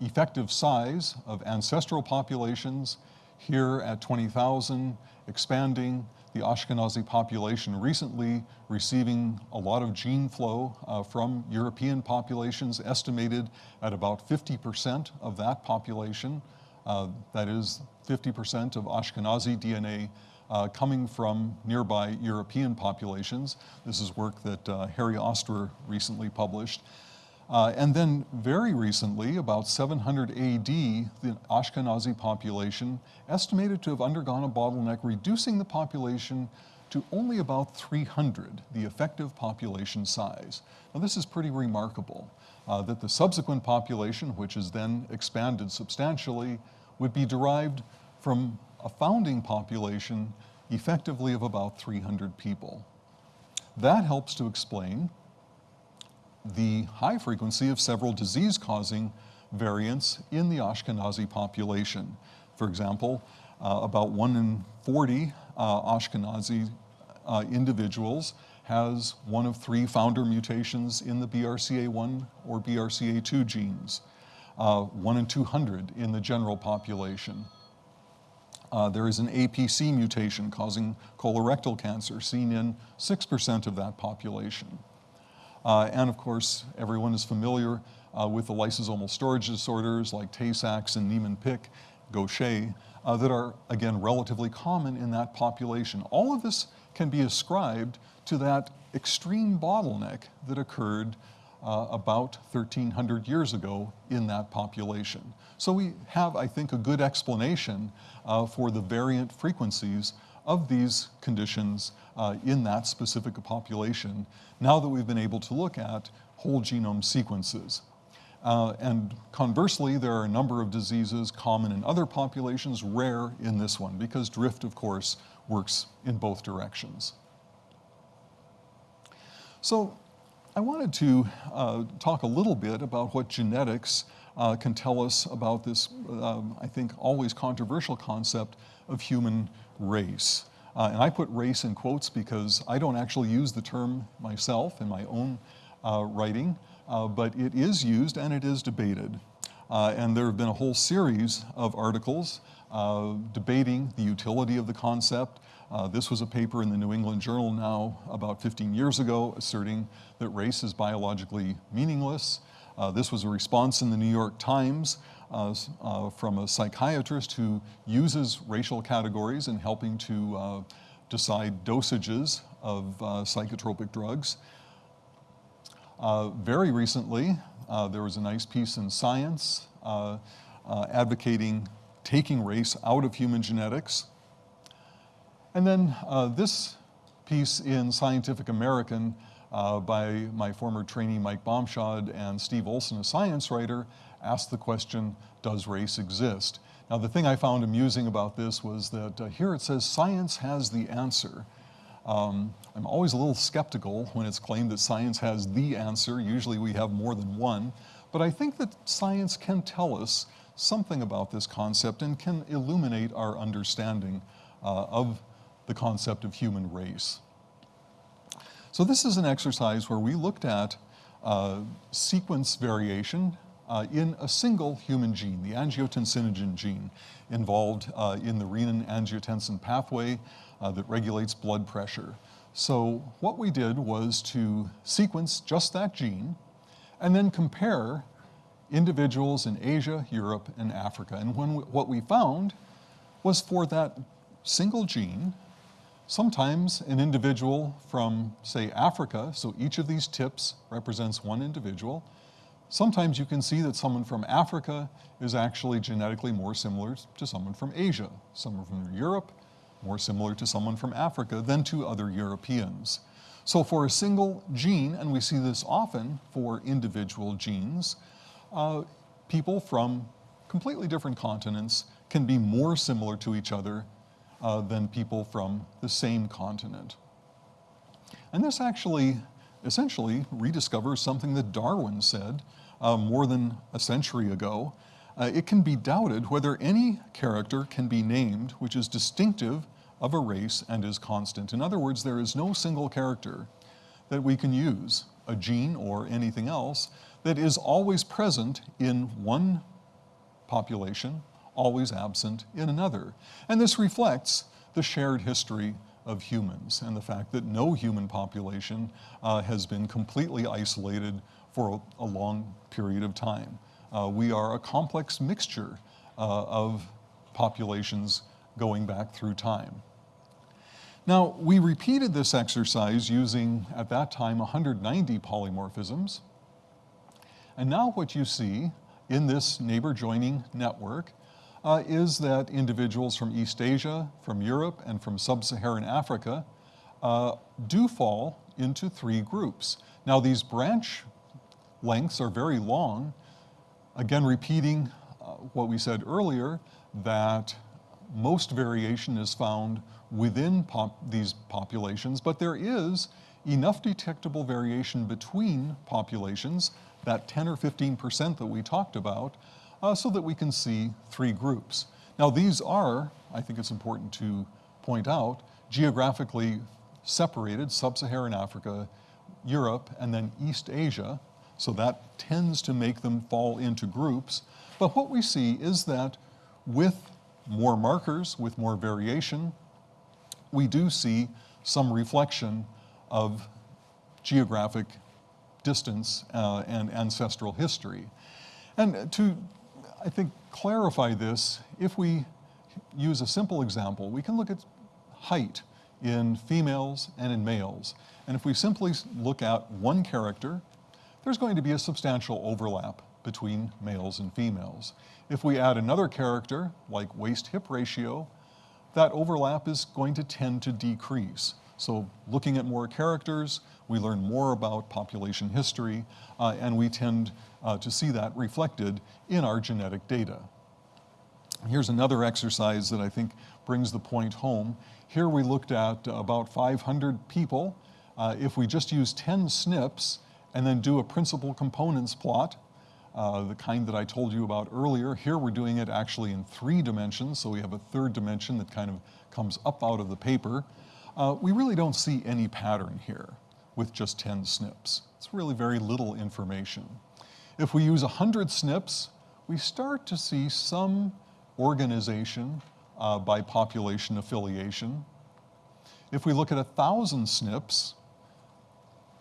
effective size of ancestral populations here at 20,000, expanding, the Ashkenazi population recently receiving a lot of gene flow uh, from European populations, estimated at about 50% of that population. Uh, that is 50% of Ashkenazi DNA uh, coming from nearby European populations. This is work that uh, Harry Ostrer recently published. Uh, and then very recently, about 700 AD, the Ashkenazi population estimated to have undergone a bottleneck, reducing the population to only about 300, the effective population size. Now this is pretty remarkable, uh, that the subsequent population, which is then expanded substantially, would be derived from a founding population effectively of about 300 people. That helps to explain the high frequency of several disease-causing variants in the Ashkenazi population. For example, uh, about 1 in 40 uh, Ashkenazi uh, individuals has one of three founder mutations in the BRCA1 or BRCA2 genes, uh, 1 in 200 in the general population. Uh, there is an APC mutation causing colorectal cancer seen in 6% of that population. Uh, and of course, everyone is familiar uh, with the lysosomal storage disorders like Tay-Sachs and Niemann-Pick, Gaucher, uh, that are, again, relatively common in that population. All of this can be ascribed to that extreme bottleneck that occurred uh, about 1,300 years ago in that population. So we have, I think, a good explanation uh, for the variant frequencies of these conditions uh, in that specific population now that we've been able to look at whole genome sequences. Uh, and conversely, there are a number of diseases common in other populations, rare in this one, because drift, of course, works in both directions. So I wanted to uh, talk a little bit about what genetics uh, can tell us about this, um, I think, always controversial concept of human race. Uh, and I put race in quotes because I don't actually use the term myself in my own uh, writing, uh, but it is used and it is debated. Uh, and there have been a whole series of articles uh, debating the utility of the concept. Uh, this was a paper in the New England Journal now about 15 years ago asserting that race is biologically meaningless. this was a response in the New York Times from a psychiatrist who uses racial categories in helping to uh, decide dosages of uh, psychotropic drugs. Uh, very recently, there was a nice piece in Science advocating taking race out of human genetics. And then this piece in Scientific American uh, by my former trainee Mike Bamshad and Steve Olson, a science writer, asked the question, does race exist? Now the thing I found amusing about this was that uh, here it says science has the answer. Um, I'm always a little skeptical when it's claimed that science has the answer. Usually we have more than one. But I think that science can tell us something about this concept and can illuminate our understanding uh, of the concept of human race. So this is an exercise where we looked at uh, sequence variation uh, in a single human gene, the angiotensinogen gene, involved uh, in the renin-angiotensin pathway uh, that regulates blood pressure. So what we did was to sequence just that gene and then compare individuals in Asia, Europe, and Africa. And when we, what we found was for that single gene, sometimes an individual from, say, Africa, so each of these tips represents one individual, sometimes you can see that someone from Africa is actually genetically more similar to someone from Asia, someone from Europe, more similar to someone from Africa than to other Europeans. So for a single gene, and we see this often for individual genes, uh, people from completely different continents can be more similar to each other uh, than people from the same continent. And this actually essentially rediscovers something that Darwin said uh, more than a century ago. Uh, it can be doubted whether any character can be named which is distinctive of a race and is constant. In other words, there is no single character that we can use, a gene or anything else, that is always present in one population, always absent in another. And this reflects the shared history of humans and the fact that no human population uh, has been completely isolated for a, a long period of time. Uh, we are a complex mixture uh, of populations going back through time. Now, we repeated this exercise using, at that time, 190 polymorphisms, and now what you see in this neighbor joining network uh, is that individuals from East Asia, from Europe, and from sub-Saharan Africa uh, do fall into three groups. Now these branch lengths are very long, again repeating uh, what we said earlier, that most variation is found within pop these populations, but there is enough detectable variation between populations that 10 or 15% that we talked about, uh, so that we can see three groups. Now these are, I think it's important to point out, geographically separated, sub-Saharan Africa, Europe, and then East Asia, so that tends to make them fall into groups. But what we see is that with more markers, with more variation, we do see some reflection of geographic distance uh, and ancestral history. And to, I think, clarify this, if we use a simple example, we can look at height in females and in males. And if we simply look at one character, there's going to be a substantial overlap between males and females. If we add another character, like waist-hip ratio, that overlap is going to tend to decrease. So looking at more characters, we learn more about population history, uh, and we tend uh, to see that reflected in our genetic data. Here's another exercise that I think brings the point home. Here we looked at about 500 people. Uh, if we just use 10 SNPs and then do a principal components plot, uh, the kind that I told you about earlier. Here we're doing it actually in three dimensions, so we have a third dimension that kind of comes up out of the paper. Uh, we really don't see any pattern here with just 10 SNPs. It's really very little information. If we use 100 SNPs, we start to see some organization uh, by population affiliation. If we look at 1,000 SNPs,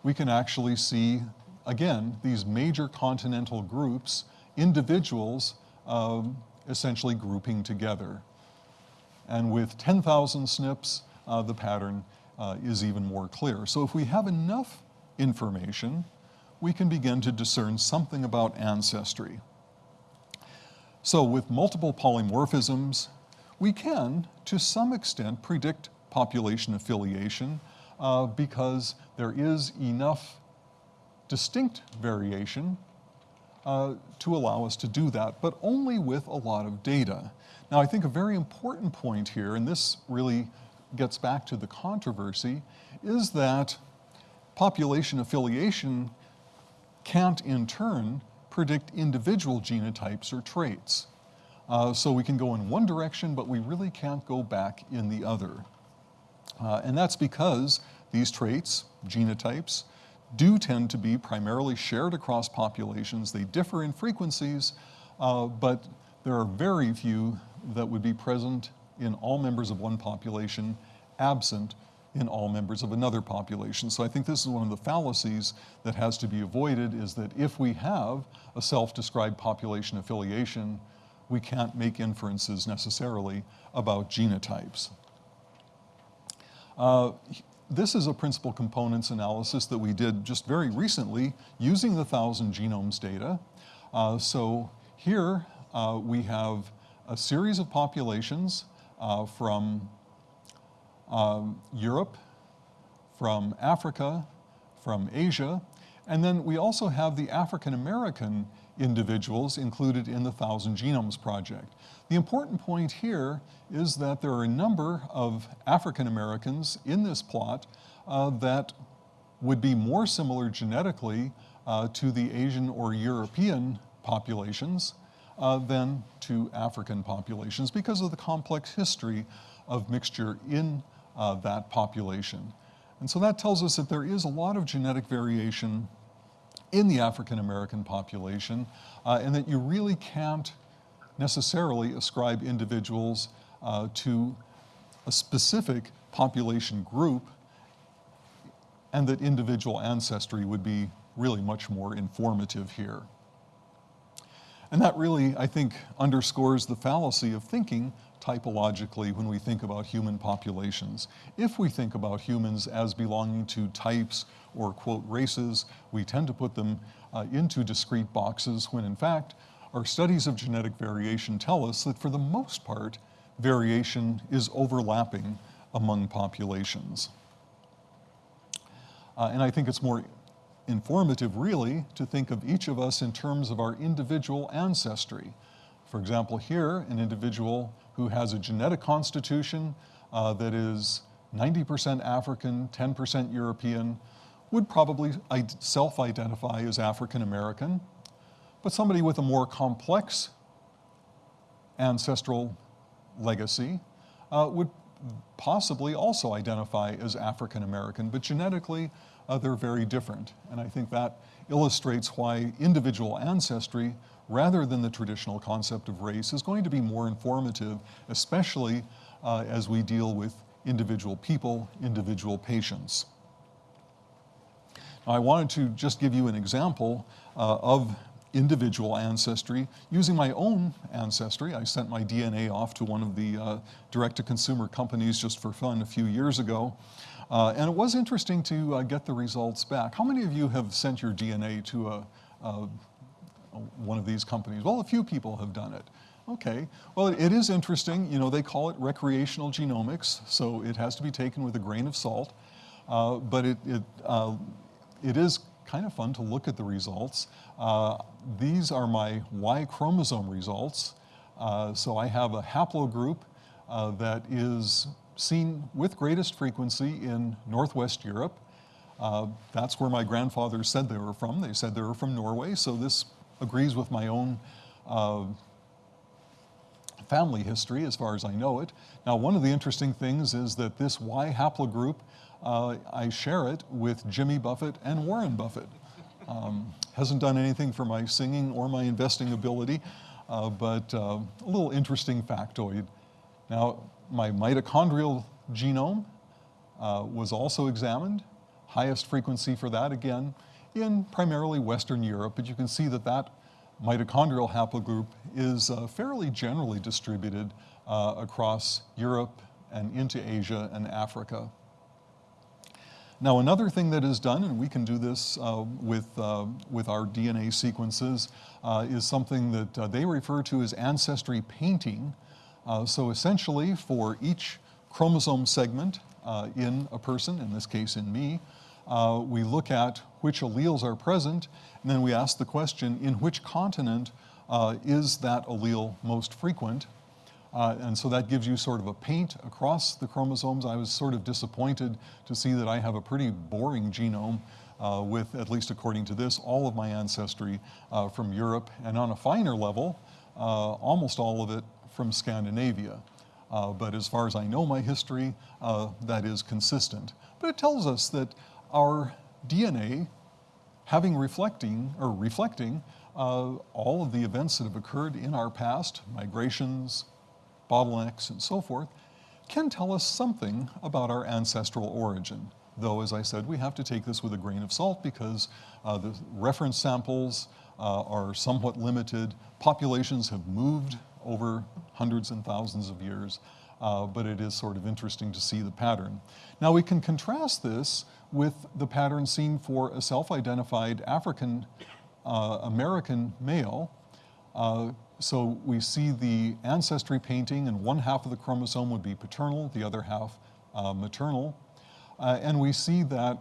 we can actually see, again, these major continental groups, individuals um, essentially grouping together. And with 10,000 SNPs, uh, the pattern uh, is even more clear. So if we have enough information, we can begin to discern something about ancestry. So with multiple polymorphisms, we can, to some extent, predict population affiliation uh, because there is enough distinct variation uh, to allow us to do that, but only with a lot of data. Now, I think a very important point here, and this really gets back to the controversy, is that population affiliation can't in turn predict individual genotypes or traits. Uh, so we can go in one direction, but we really can't go back in the other. Uh, and that's because these traits, genotypes, do tend to be primarily shared across populations. They differ in frequencies, uh, but there are very few that would be present in all members of one population, absent in all members of another population. So I think this is one of the fallacies that has to be avoided is that if we have a self-described population affiliation, we can't make inferences necessarily about genotypes. Uh, this is a principal components analysis that we did just very recently using the thousand genomes data. Uh, so here uh, we have a series of populations uh, from um, Europe, from Africa, from Asia, and then we also have the African American individuals included in the Thousand Genomes Project. The important point here is that there are a number of African Americans in this plot uh, that would be more similar genetically uh, to the Asian or European populations uh, than to African populations because of the complex history of mixture in uh, that population. And so that tells us that there is a lot of genetic variation in the African American population uh, and that you really can't necessarily ascribe individuals uh, to a specific population group and that individual ancestry would be really much more informative here. And that really, I think, underscores the fallacy of thinking typologically when we think about human populations. If we think about humans as belonging to types or quote races, we tend to put them uh, into discrete boxes when in fact our studies of genetic variation tell us that for the most part, variation is overlapping among populations. Uh, and I think it's more informative really to think of each of us in terms of our individual ancestry. For example, here, an individual who has a genetic constitution uh, that is 90% African, 10% European, would probably self-identify as African American, but somebody with a more complex ancestral legacy uh, would possibly also identify as African American, but genetically they're very different. And I think that illustrates why individual ancestry, rather than the traditional concept of race, is going to be more informative, especially uh, as we deal with individual people, individual patients. Now, I wanted to just give you an example uh, of individual ancestry using my own ancestry. I sent my DNA off to one of the uh, direct-to-consumer companies just for fun a few years ago. Uh, and it was interesting to uh, get the results back. How many of you have sent your DNA to a, a, one of these companies? Well, a few people have done it. Okay, well, it is interesting. You know, they call it recreational genomics, so it has to be taken with a grain of salt. Uh, but it, it, uh, it is kind of fun to look at the results. Uh, these are my Y chromosome results. Uh, so I have a haplogroup that is seen with greatest frequency in Northwest Europe. Uh, that's where my grandfather said they were from. They said they were from Norway, so this agrees with my own uh, family history as far as I know it. Now, one of the interesting things is that this Y haplogroup, uh, I share it with Jimmy Buffett and Warren Buffett. Um, hasn't done anything for my singing or my investing ability, uh, but uh, a little interesting factoid. Now, my mitochondrial genome uh, was also examined, highest frequency for that again in primarily Western Europe, but you can see that that mitochondrial haplogroup is uh, fairly generally distributed uh, across Europe and into Asia and Africa. Now another thing that is done, and we can do this uh, with, uh, with our DNA sequences, uh, is something that uh, they refer to as ancestry painting, uh, so essentially for each chromosome segment uh, in a person, in this case in me, uh, we look at which alleles are present and then we ask the question in which continent uh, is that allele most frequent uh, and so that gives you sort of a paint across the chromosomes. I was sort of disappointed to see that I have a pretty boring genome with, at least according to this, all of my ancestry from Europe, and on a finer level, almost all of it from Scandinavia. Uh, but as far as I know my history, uh, that is consistent. But it tells us that our DNA, having reflecting or reflecting uh, all of the events that have occurred in our past, migrations, bottlenecks, and so forth, can tell us something about our ancestral origin. Though, as I said, we have to take this with a grain of salt because uh, the reference samples uh, are somewhat limited. Populations have moved over hundreds and thousands of years, uh, but it is sort of interesting to see the pattern. Now we can contrast this with the pattern seen for a self-identified African uh, American male. Uh, so we see the ancestry painting and one half of the chromosome would be paternal, the other half uh, maternal. Uh, and we see that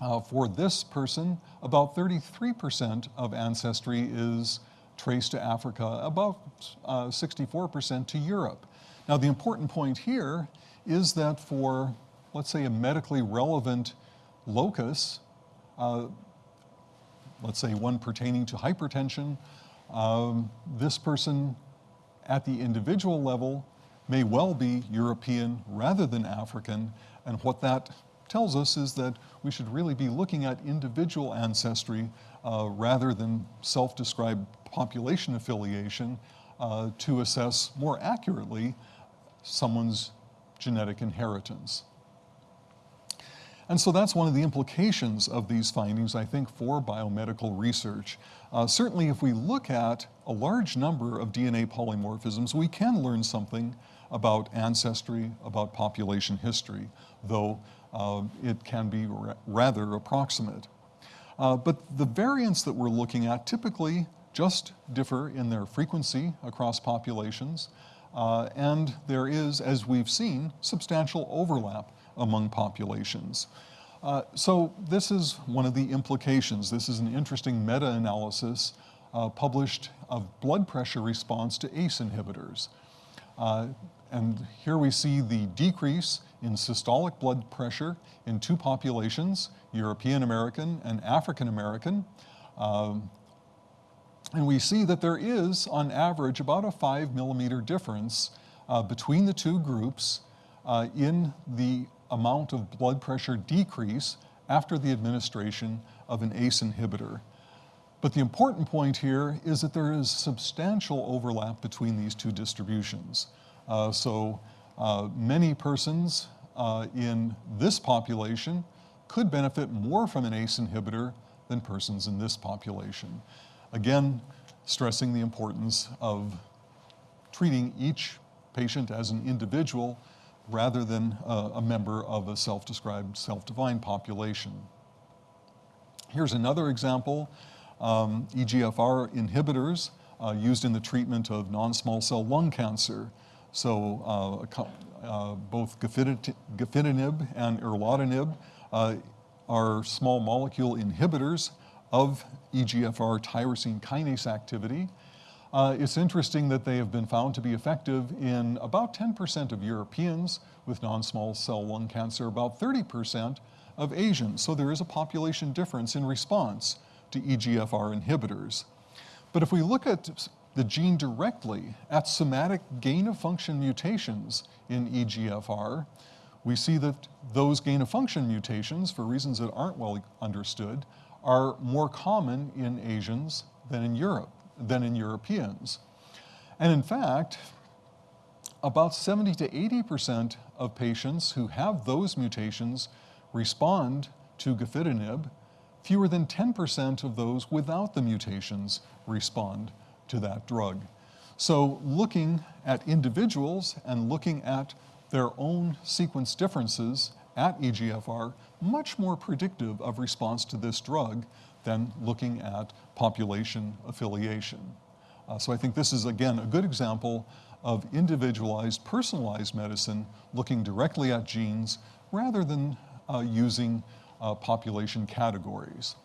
uh, for this person, about 33% of ancestry is traced to Africa, about 64% uh, to Europe. Now the important point here is that for, let's say, a medically relevant locus, uh, let's say one pertaining to hypertension, um, this person at the individual level may well be European rather than African, and what that tells us is that we should really be looking at individual ancestry uh, rather than self-described population affiliation uh, to assess more accurately someone's genetic inheritance. And so that's one of the implications of these findings, I think, for biomedical research. Uh, certainly, if we look at a large number of DNA polymorphisms, we can learn something about ancestry, about population history, though uh, it can be ra rather approximate. Uh, but the variants that we're looking at typically just differ in their frequency across populations, uh, and there is, as we've seen, substantial overlap among populations. Uh, so this is one of the implications. This is an interesting meta-analysis uh, published of blood pressure response to ACE inhibitors. Uh, and here we see the decrease in systolic blood pressure in two populations, European American and African American. Um, and we see that there is, on average, about a five millimeter difference uh, between the two groups uh, in the amount of blood pressure decrease after the administration of an ACE inhibitor. But the important point here is that there is substantial overlap between these two distributions. Uh, so uh, many persons uh, in this population could benefit more from an ACE inhibitor than persons in this population. Again, stressing the importance of treating each patient as an individual rather than uh, a member of a self-described, self-defined population. Here's another example, um, EGFR inhibitors uh, used in the treatment of non-small cell lung cancer. So uh, uh both gefitinib and erlotinib uh, are small molecule inhibitors of EGFR tyrosine kinase activity. Uh, it's interesting that they have been found to be effective in about 10% of Europeans with non-small cell lung cancer, about 30% of Asians. So there is a population difference in response to EGFR inhibitors. But if we look at the gene directly at somatic gain of function mutations in EGFR, we see that those gain of function mutations, for reasons that aren't well understood, are more common in Asians than in Europe than in Europeans. And in fact, about 70 to 80% of patients who have those mutations respond to gefitinib. Fewer than 10% of those without the mutations respond to that drug. So looking at individuals and looking at their own sequence differences at EGFR, much more predictive of response to this drug than looking at population affiliation. Uh, so I think this is, again, a good example of individualized, personalized medicine looking directly at genes rather than uh, using uh, population categories.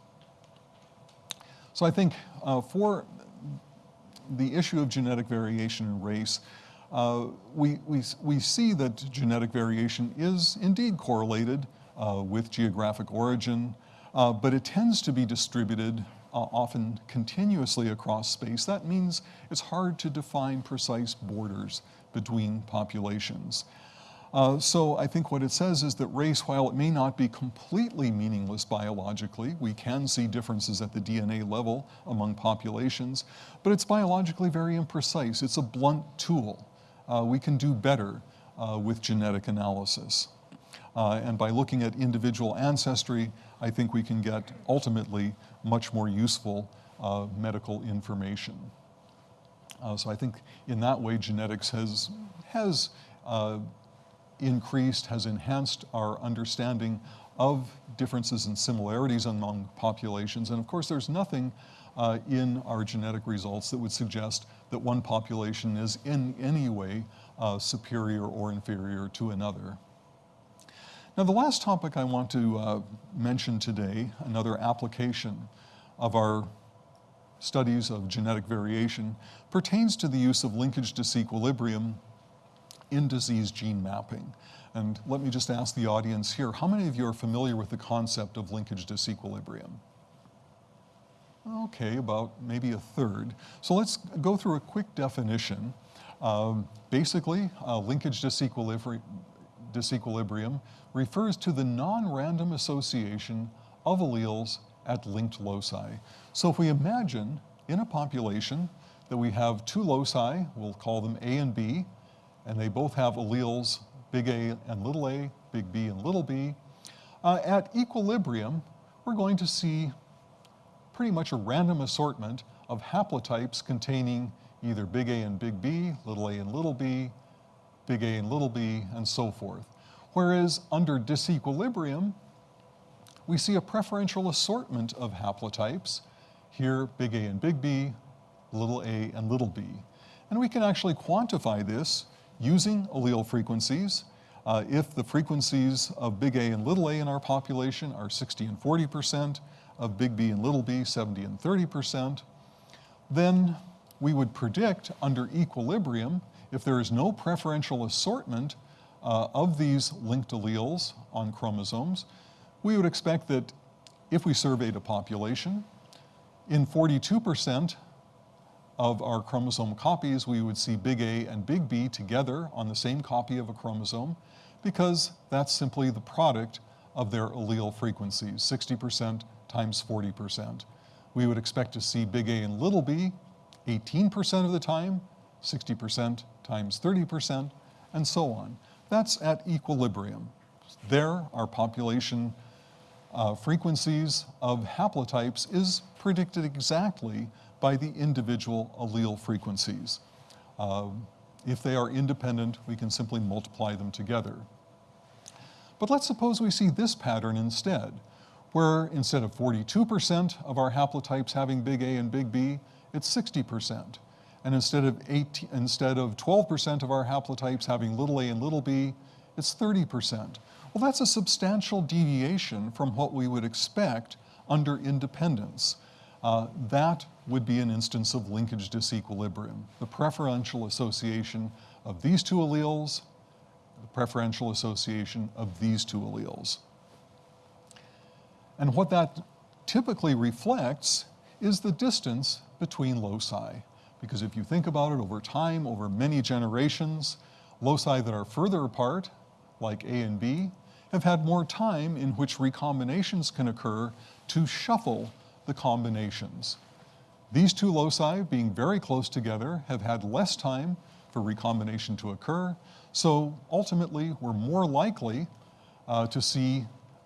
So I think uh, for the issue of genetic variation in race, uh, we, we, we see that genetic variation is indeed correlated with geographic origin, uh, but it tends to be distributed uh, often continuously across space. That means it's hard to define precise borders between populations. Uh, so I think what it says is that race, while it may not be completely meaningless biologically, we can see differences at the DNA level among populations, but it's biologically very imprecise. It's a blunt tool. Uh, we can do better uh, with genetic analysis. Uh, and by looking at individual ancestry, I think we can get ultimately much more useful uh, medical information. Uh, so I think in that way genetics has, has increased, has enhanced our understanding of differences and similarities among populations. And of course, there's nothing uh, in our genetic results that would suggest that one population is in any way uh, superior or inferior to another. Now, the last topic I want to uh, mention today, another application of our studies of genetic variation, pertains to the use of linkage disequilibrium in disease gene mapping. And let me just ask the audience here, how many of you are familiar with the concept of linkage disequilibrium? Okay, about maybe a third. So let's go through a quick definition. Um, basically, uh, linkage disequilibri disequilibrium refers to the non-random association of alleles at linked loci. So if we imagine in a population that we have two loci, we'll call them A and B, and they both have alleles, big A and little a, big B and little b. Uh, at equilibrium, we're going to see pretty much a random assortment of haplotypes containing either big A and big B, little a and little b, big A and little b, and so forth. Whereas under disequilibrium, we see a preferential assortment of haplotypes. Here, big A and big B, little a and little b. And we can actually quantify this using allele frequencies. Uh, if the frequencies of big A and little a in our population are 60 and 40%, of big B and little b 70 and 30%, then we would predict under equilibrium, if there is no preferential assortment uh, of these linked alleles on chromosomes, we would expect that if we surveyed a population, in 42% of our chromosome copies, we would see big A and big B together on the same copy of a chromosome because that's simply the product of their allele frequencies, 60% times 40%. We would expect to see big A and little b 18% of the time, 60% times 30%, and so on. That's at equilibrium. There, our population uh, frequencies of haplotypes is predicted exactly by the individual allele frequencies. Uh, if they are independent, we can simply multiply them together. But let's suppose we see this pattern instead, where instead of 42% of our haplotypes having big A and big B, it's 60%. And instead of, 18, instead of 12% of our haplotypes having little a and little b, it's 30%. Well, that's a substantial deviation from what we would expect under independence. Uh, that would be an instance of linkage disequilibrium, the preferential association of these two alleles, the preferential association of these two alleles. And what that typically reflects is the distance between loci. Because if you think about it over time, over many generations, loci that are further apart, like A and B, have had more time in which recombinations can occur to shuffle the combinations. These two loci, being very close together, have had less time for recombination to occur, so ultimately we're more likely uh, to see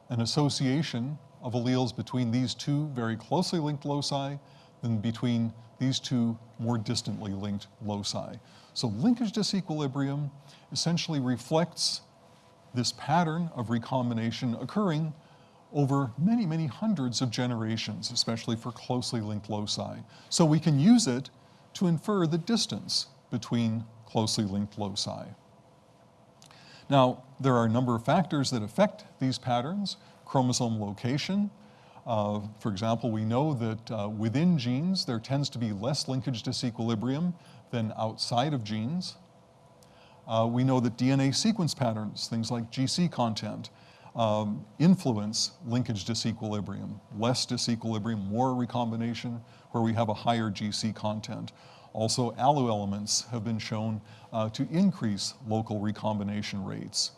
an association of alleles between these two very closely linked loci than between these two more distantly linked loci. So linkage disequilibrium essentially reflects this pattern of recombination occurring over many, many hundreds of generations, especially for closely linked loci. So we can use it to infer the distance between closely linked loci. Now, there are a number of factors that affect these patterns. Chromosome location. Uh, for example, we know that uh, within genes, there tends to be less linkage disequilibrium than outside of genes. Uh, we know that DNA sequence patterns, things like GC content, um, influence linkage disequilibrium. Less disequilibrium, more recombination, where we have a higher GC content. Also, alu elements have been shown uh, to increase local recombination rates.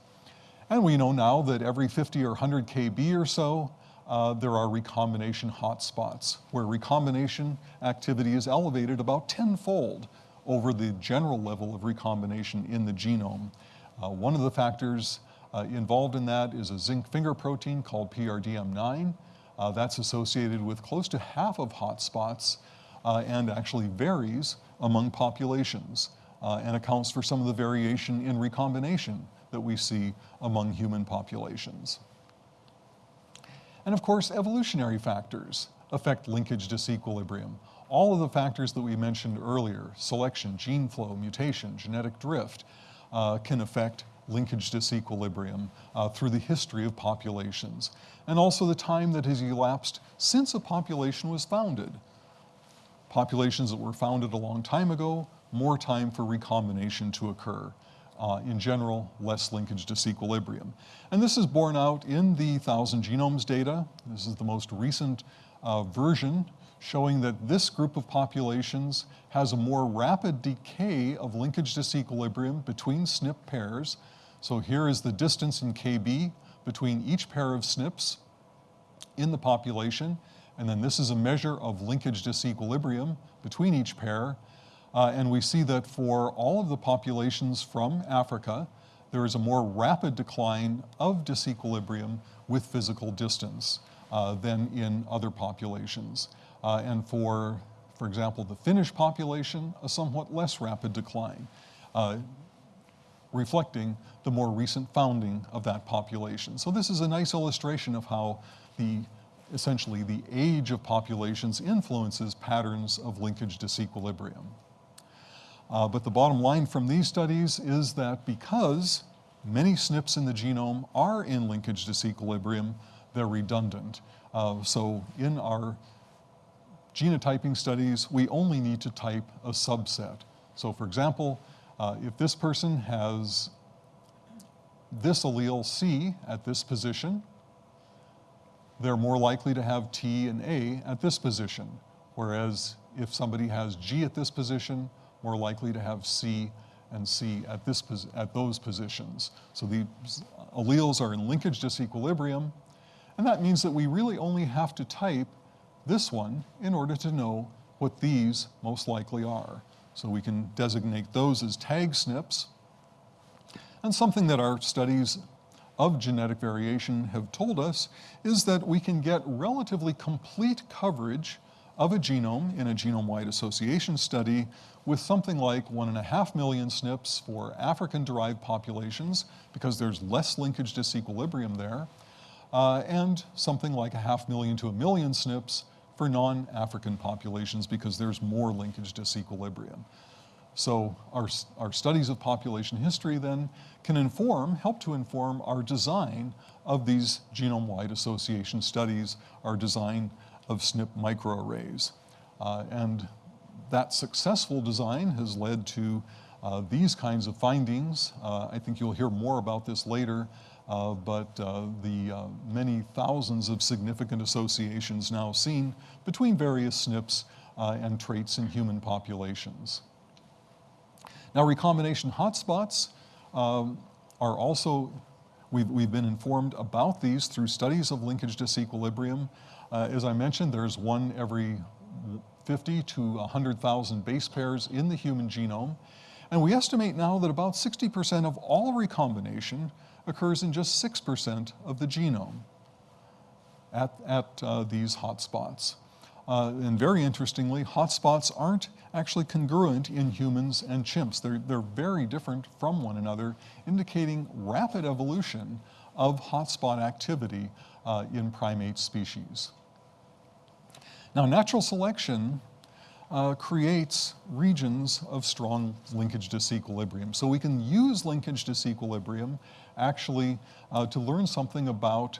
And we know now that every 50 or 100 kb or so, uh, there are recombination hotspots where recombination activity is elevated about tenfold over the general level of recombination in the genome. Uh, one of the factors uh, involved in that is a zinc finger protein called PRDM9. Uh, that's associated with close to half of hotspots uh, and actually varies among populations uh, and accounts for some of the variation in recombination that we see among human populations. And of course, evolutionary factors affect linkage disequilibrium. All of the factors that we mentioned earlier, selection, gene flow, mutation, genetic drift, uh, can affect linkage disequilibrium uh, through the history of populations, and also the time that has elapsed since a population was founded. Populations that were founded a long time ago, more time for recombination to occur. Uh, in general, less linkage disequilibrium. And this is borne out in the Thousand Genomes data. This is the most recent uh, version showing that this group of populations has a more rapid decay of linkage disequilibrium between SNP pairs. So here is the distance in KB between each pair of SNPs in the population. And then this is a measure of linkage disequilibrium between each pair. Uh, and we see that for all of the populations from Africa, there is a more rapid decline of disequilibrium with physical distance uh, than in other populations. Uh, and for, for example, the Finnish population, a somewhat less rapid decline, uh, reflecting the more recent founding of that population. So this is a nice illustration of how the essentially the age of populations influences patterns of linkage disequilibrium. Uh, but the bottom line from these studies is that because many SNPs in the genome are in linkage disequilibrium, they're redundant. Uh, so in our genotyping studies, we only need to type a subset. So for example, uh, if this person has this allele C at this position, they're more likely to have T and A at this position. Whereas if somebody has G at this position, more likely to have C and C at, this, at those positions. So the alleles are in linkage disequilibrium, and that means that we really only have to type this one in order to know what these most likely are. So we can designate those as tag SNPs. And something that our studies of genetic variation have told us is that we can get relatively complete coverage of a genome in a genome-wide association study with something like one and a half million SNPs for African-derived populations because there's less linkage disequilibrium there, uh, and something like a half million to a million SNPs for non-African populations because there's more linkage disequilibrium. So our, our studies of population history then can inform, help to inform our design of these genome-wide association studies, our design of SNP microarrays. Uh, and that successful design has led to uh, these kinds of findings. Uh, I think you'll hear more about this later, uh, but uh, the uh, many thousands of significant associations now seen between various SNPs uh, and traits in human populations. Now recombination hotspots um, are also, we've, we've been informed about these through studies of linkage disequilibrium. as I mentioned, there's one every 50 to 100,000 base pairs in the human genome. And we estimate now that about 60% of all recombination occurs in just 6% of the genome at, at uh, these hotspots. Uh, and very interestingly, hotspots aren't actually congruent in humans and chimps. They're, they're very different from one another, indicating rapid evolution of hotspot activity uh, in primate species. Now, natural selection uh, creates regions of strong linkage disequilibrium. So we can use linkage disequilibrium actually uh, to learn something about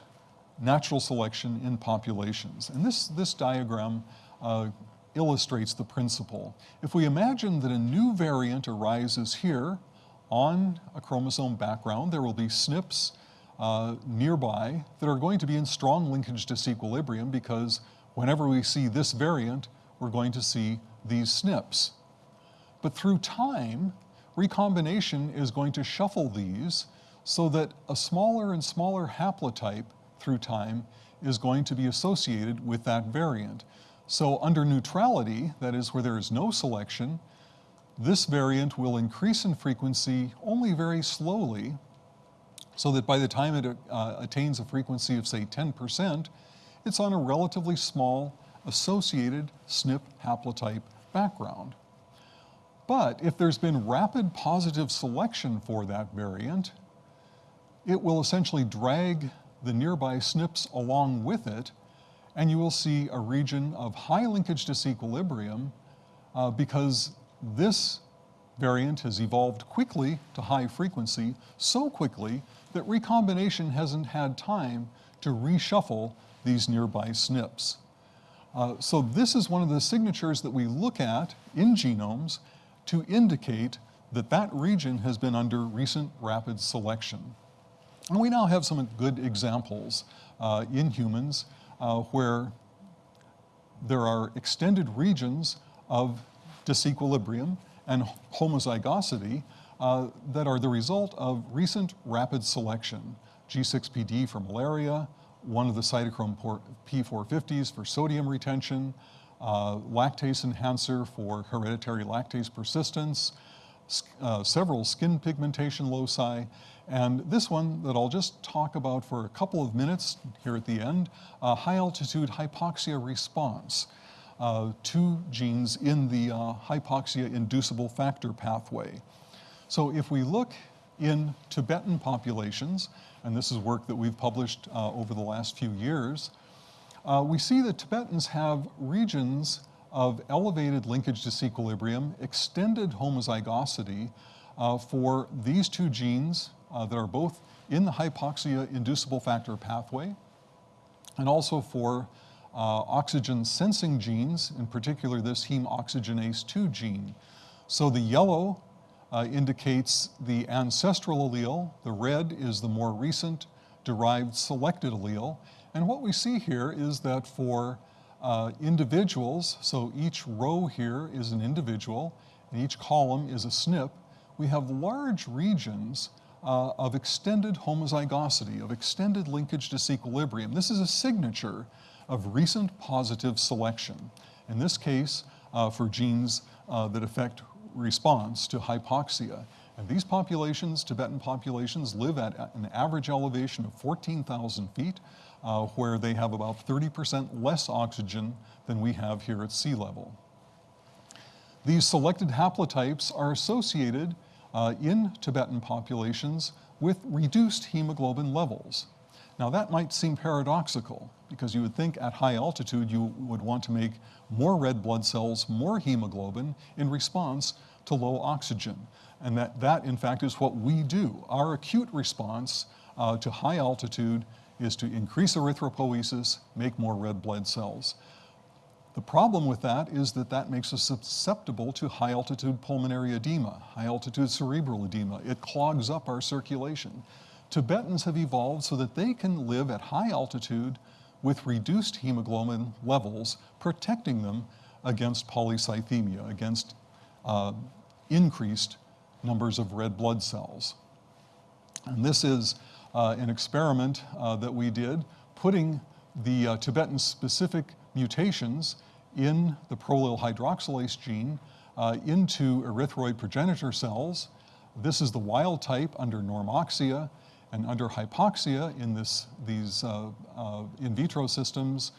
natural selection in populations. And this, this diagram uh, illustrates the principle. If we imagine that a new variant arises here on a chromosome background, there will be SNPs uh, nearby that are going to be in strong linkage disequilibrium because whenever we see this variant, we're going to see these SNPs. But through time, recombination is going to shuffle these so that a smaller and smaller haplotype through time is going to be associated with that variant. So under neutrality, that is where there is no selection, this variant will increase in frequency only very slowly, so that by the time it uh, attains a frequency of say 10%, it's on a relatively small associated SNP haplotype background. But if there's been rapid positive selection for that variant, it will essentially drag the nearby SNPs along with it, and you will see a region of high linkage disequilibrium uh, because this variant has evolved quickly to high frequency, so quickly that recombination hasn't had time to reshuffle these nearby SNPs. Uh, so this is one of the signatures that we look at in genomes to indicate that that region has been under recent rapid selection. And we now have some good examples uh, in humans uh, where there are extended regions of disequilibrium and homozygosity uh, that are the result of recent rapid selection. G6PD for malaria, one of the cytochrome P450s for sodium retention, uh, lactase enhancer for hereditary lactase persistence, uh, several skin pigmentation loci, and this one that I'll just talk about for a couple of minutes here at the end, high altitude hypoxia response, uh, two genes in the uh, hypoxia inducible factor pathway. So if we look in Tibetan populations, and this is work that we've published uh, over the last few years, uh, we see that Tibetans have regions of elevated linkage disequilibrium, extended homozygosity uh, for these two genes uh, that are both in the hypoxia inducible factor pathway, and also for uh, oxygen sensing genes, in particular this heme oxygenase 2 gene. So the yellow uh, indicates the ancestral allele, the red is the more recent derived selected allele, and what we see here is that for uh, individuals, so each row here is an individual, and each column is a SNP, we have large regions uh, of extended homozygosity, of extended linkage disequilibrium. This is a signature of recent positive selection. In this case, uh, for genes uh, that affect response to hypoxia. And these populations, Tibetan populations, live at an average elevation of 14,000 feet, uh, where they have about 30% less oxygen than we have here at sea level. These selected haplotypes are associated uh, in Tibetan populations with reduced hemoglobin levels. Now that might seem paradoxical because you would think at high altitude you would want to make more red blood cells, more hemoglobin in response to low oxygen. And that, that in fact is what we do. Our acute response uh, to high altitude is to increase erythropoiesis, make more red blood cells. The problem with that is that that makes us susceptible to high altitude pulmonary edema, high altitude cerebral edema. It clogs up our circulation. Tibetans have evolved so that they can live at high altitude with reduced hemoglobin levels, protecting them against polycythemia, against uh, increased numbers of red blood cells. And this is uh, an experiment uh, that we did, putting the uh, Tibetan specific mutations in the prolyl hydroxylase gene uh, into erythroid progenitor cells. This is the wild type under normoxia, and under hypoxia in this, these uh, uh, in vitro systems,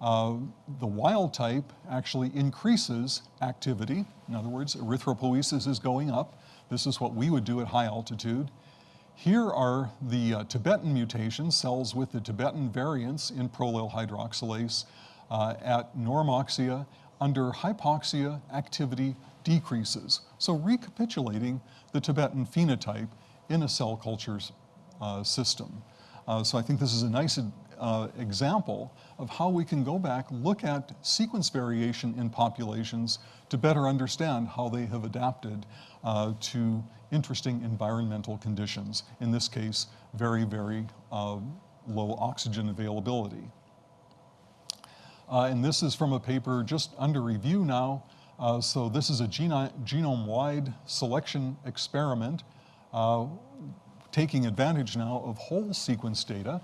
uh, the wild type actually increases activity. In other words, erythropoiesis is going up. This is what we would do at high altitude. Here are the uh, Tibetan mutations, cells with the Tibetan variants in prolyl hydroxylase uh, at normoxia. Under hypoxia, activity decreases. So recapitulating the Tibetan phenotype in a cell culture system. Uh, so I think this is a nice uh, example of how we can go back, look at sequence variation in populations to better understand how they have adapted uh, to interesting environmental conditions. In this case, very, very uh, low oxygen availability. Uh, and this is from a paper just under review now Uh, so this is a geno- genome-wide selection experiment uh, taking advantage now of whole sequence data.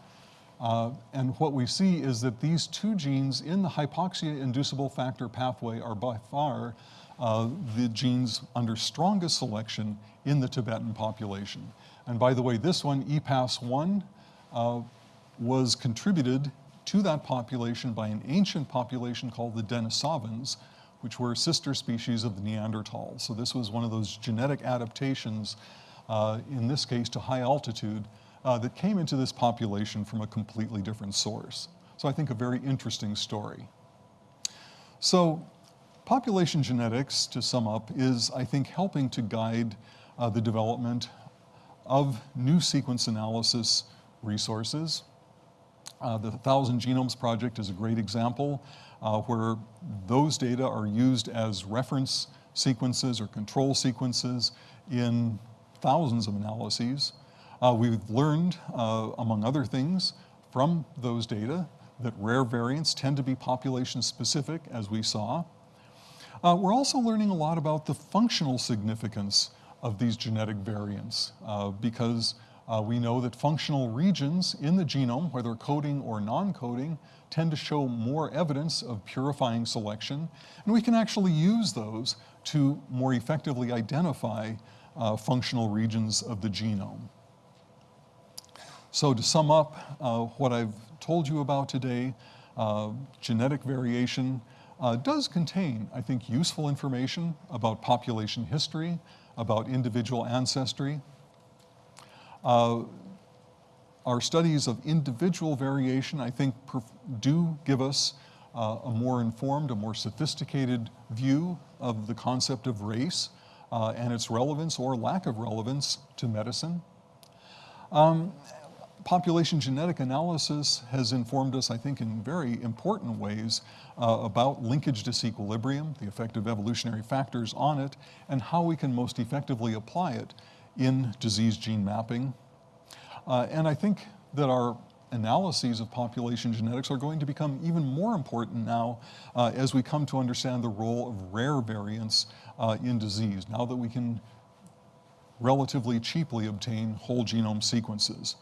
Uh, and what we see is that these two genes in the hypoxia-inducible factor pathway are by far uh, the genes under strongest selection in the Tibetan population. And by the way, this one, E EPAS1, uh, was contributed to that population by an ancient population called the Denisovans, which were sister species of the Neanderthals. So this was one of those genetic adaptations, in this case to high altitude, uh, that came into this population from a completely different source. So I think a very interesting story. So population genetics, to sum up, is, I think, helping to guide uh, the development of new sequence analysis resources. Uh, the Thousand Genomes Project is a great example uh, where those data are used as reference sequences or control sequences in thousands of analyses. Uh, we've learned, uh, among other things, from those data that rare variants tend to be population specific, as we saw. Uh, we're also learning a lot about the functional significance of these genetic variants uh, because uh, we know that functional regions in the genome, whether coding or non-coding, tend to show more evidence of purifying selection, and we can actually use those to more effectively identify uh, functional regions of the genome. So to sum up uh, what I've told you about today, uh, genetic variation uh, does contain, I think, useful information about population history, about individual ancestry. Uh, our studies of individual variation, I think, do give us uh, a more informed, a more sophisticated view of the concept of race uh, and its relevance or lack of relevance to medicine. Um, population genetic analysis has informed us, I think, in very important ways uh, about linkage disequilibrium, the effect of evolutionary factors on it, and how we can most effectively apply it in disease gene mapping. Uh, and I think that our analyses of population genetics are going to become even more important now uh, as we come to understand the role of rare variants uh, in disease, now that we can relatively cheaply obtain whole genome sequences.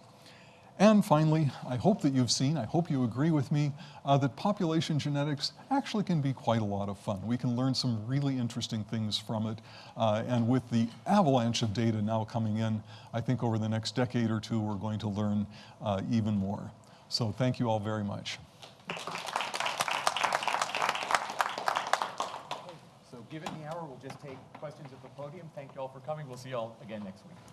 And finally, I hope that you've seen, I hope you agree with me, uh, that population genetics actually can be quite a lot of fun. We can learn some really interesting things from it. Uh, and with the avalanche of data now coming in, I think over the next decade or two, we're going to learn uh, even more. So thank you all very much. So given the hour, we'll just take questions at the podium. Thank you all for coming. We'll see you all again next week.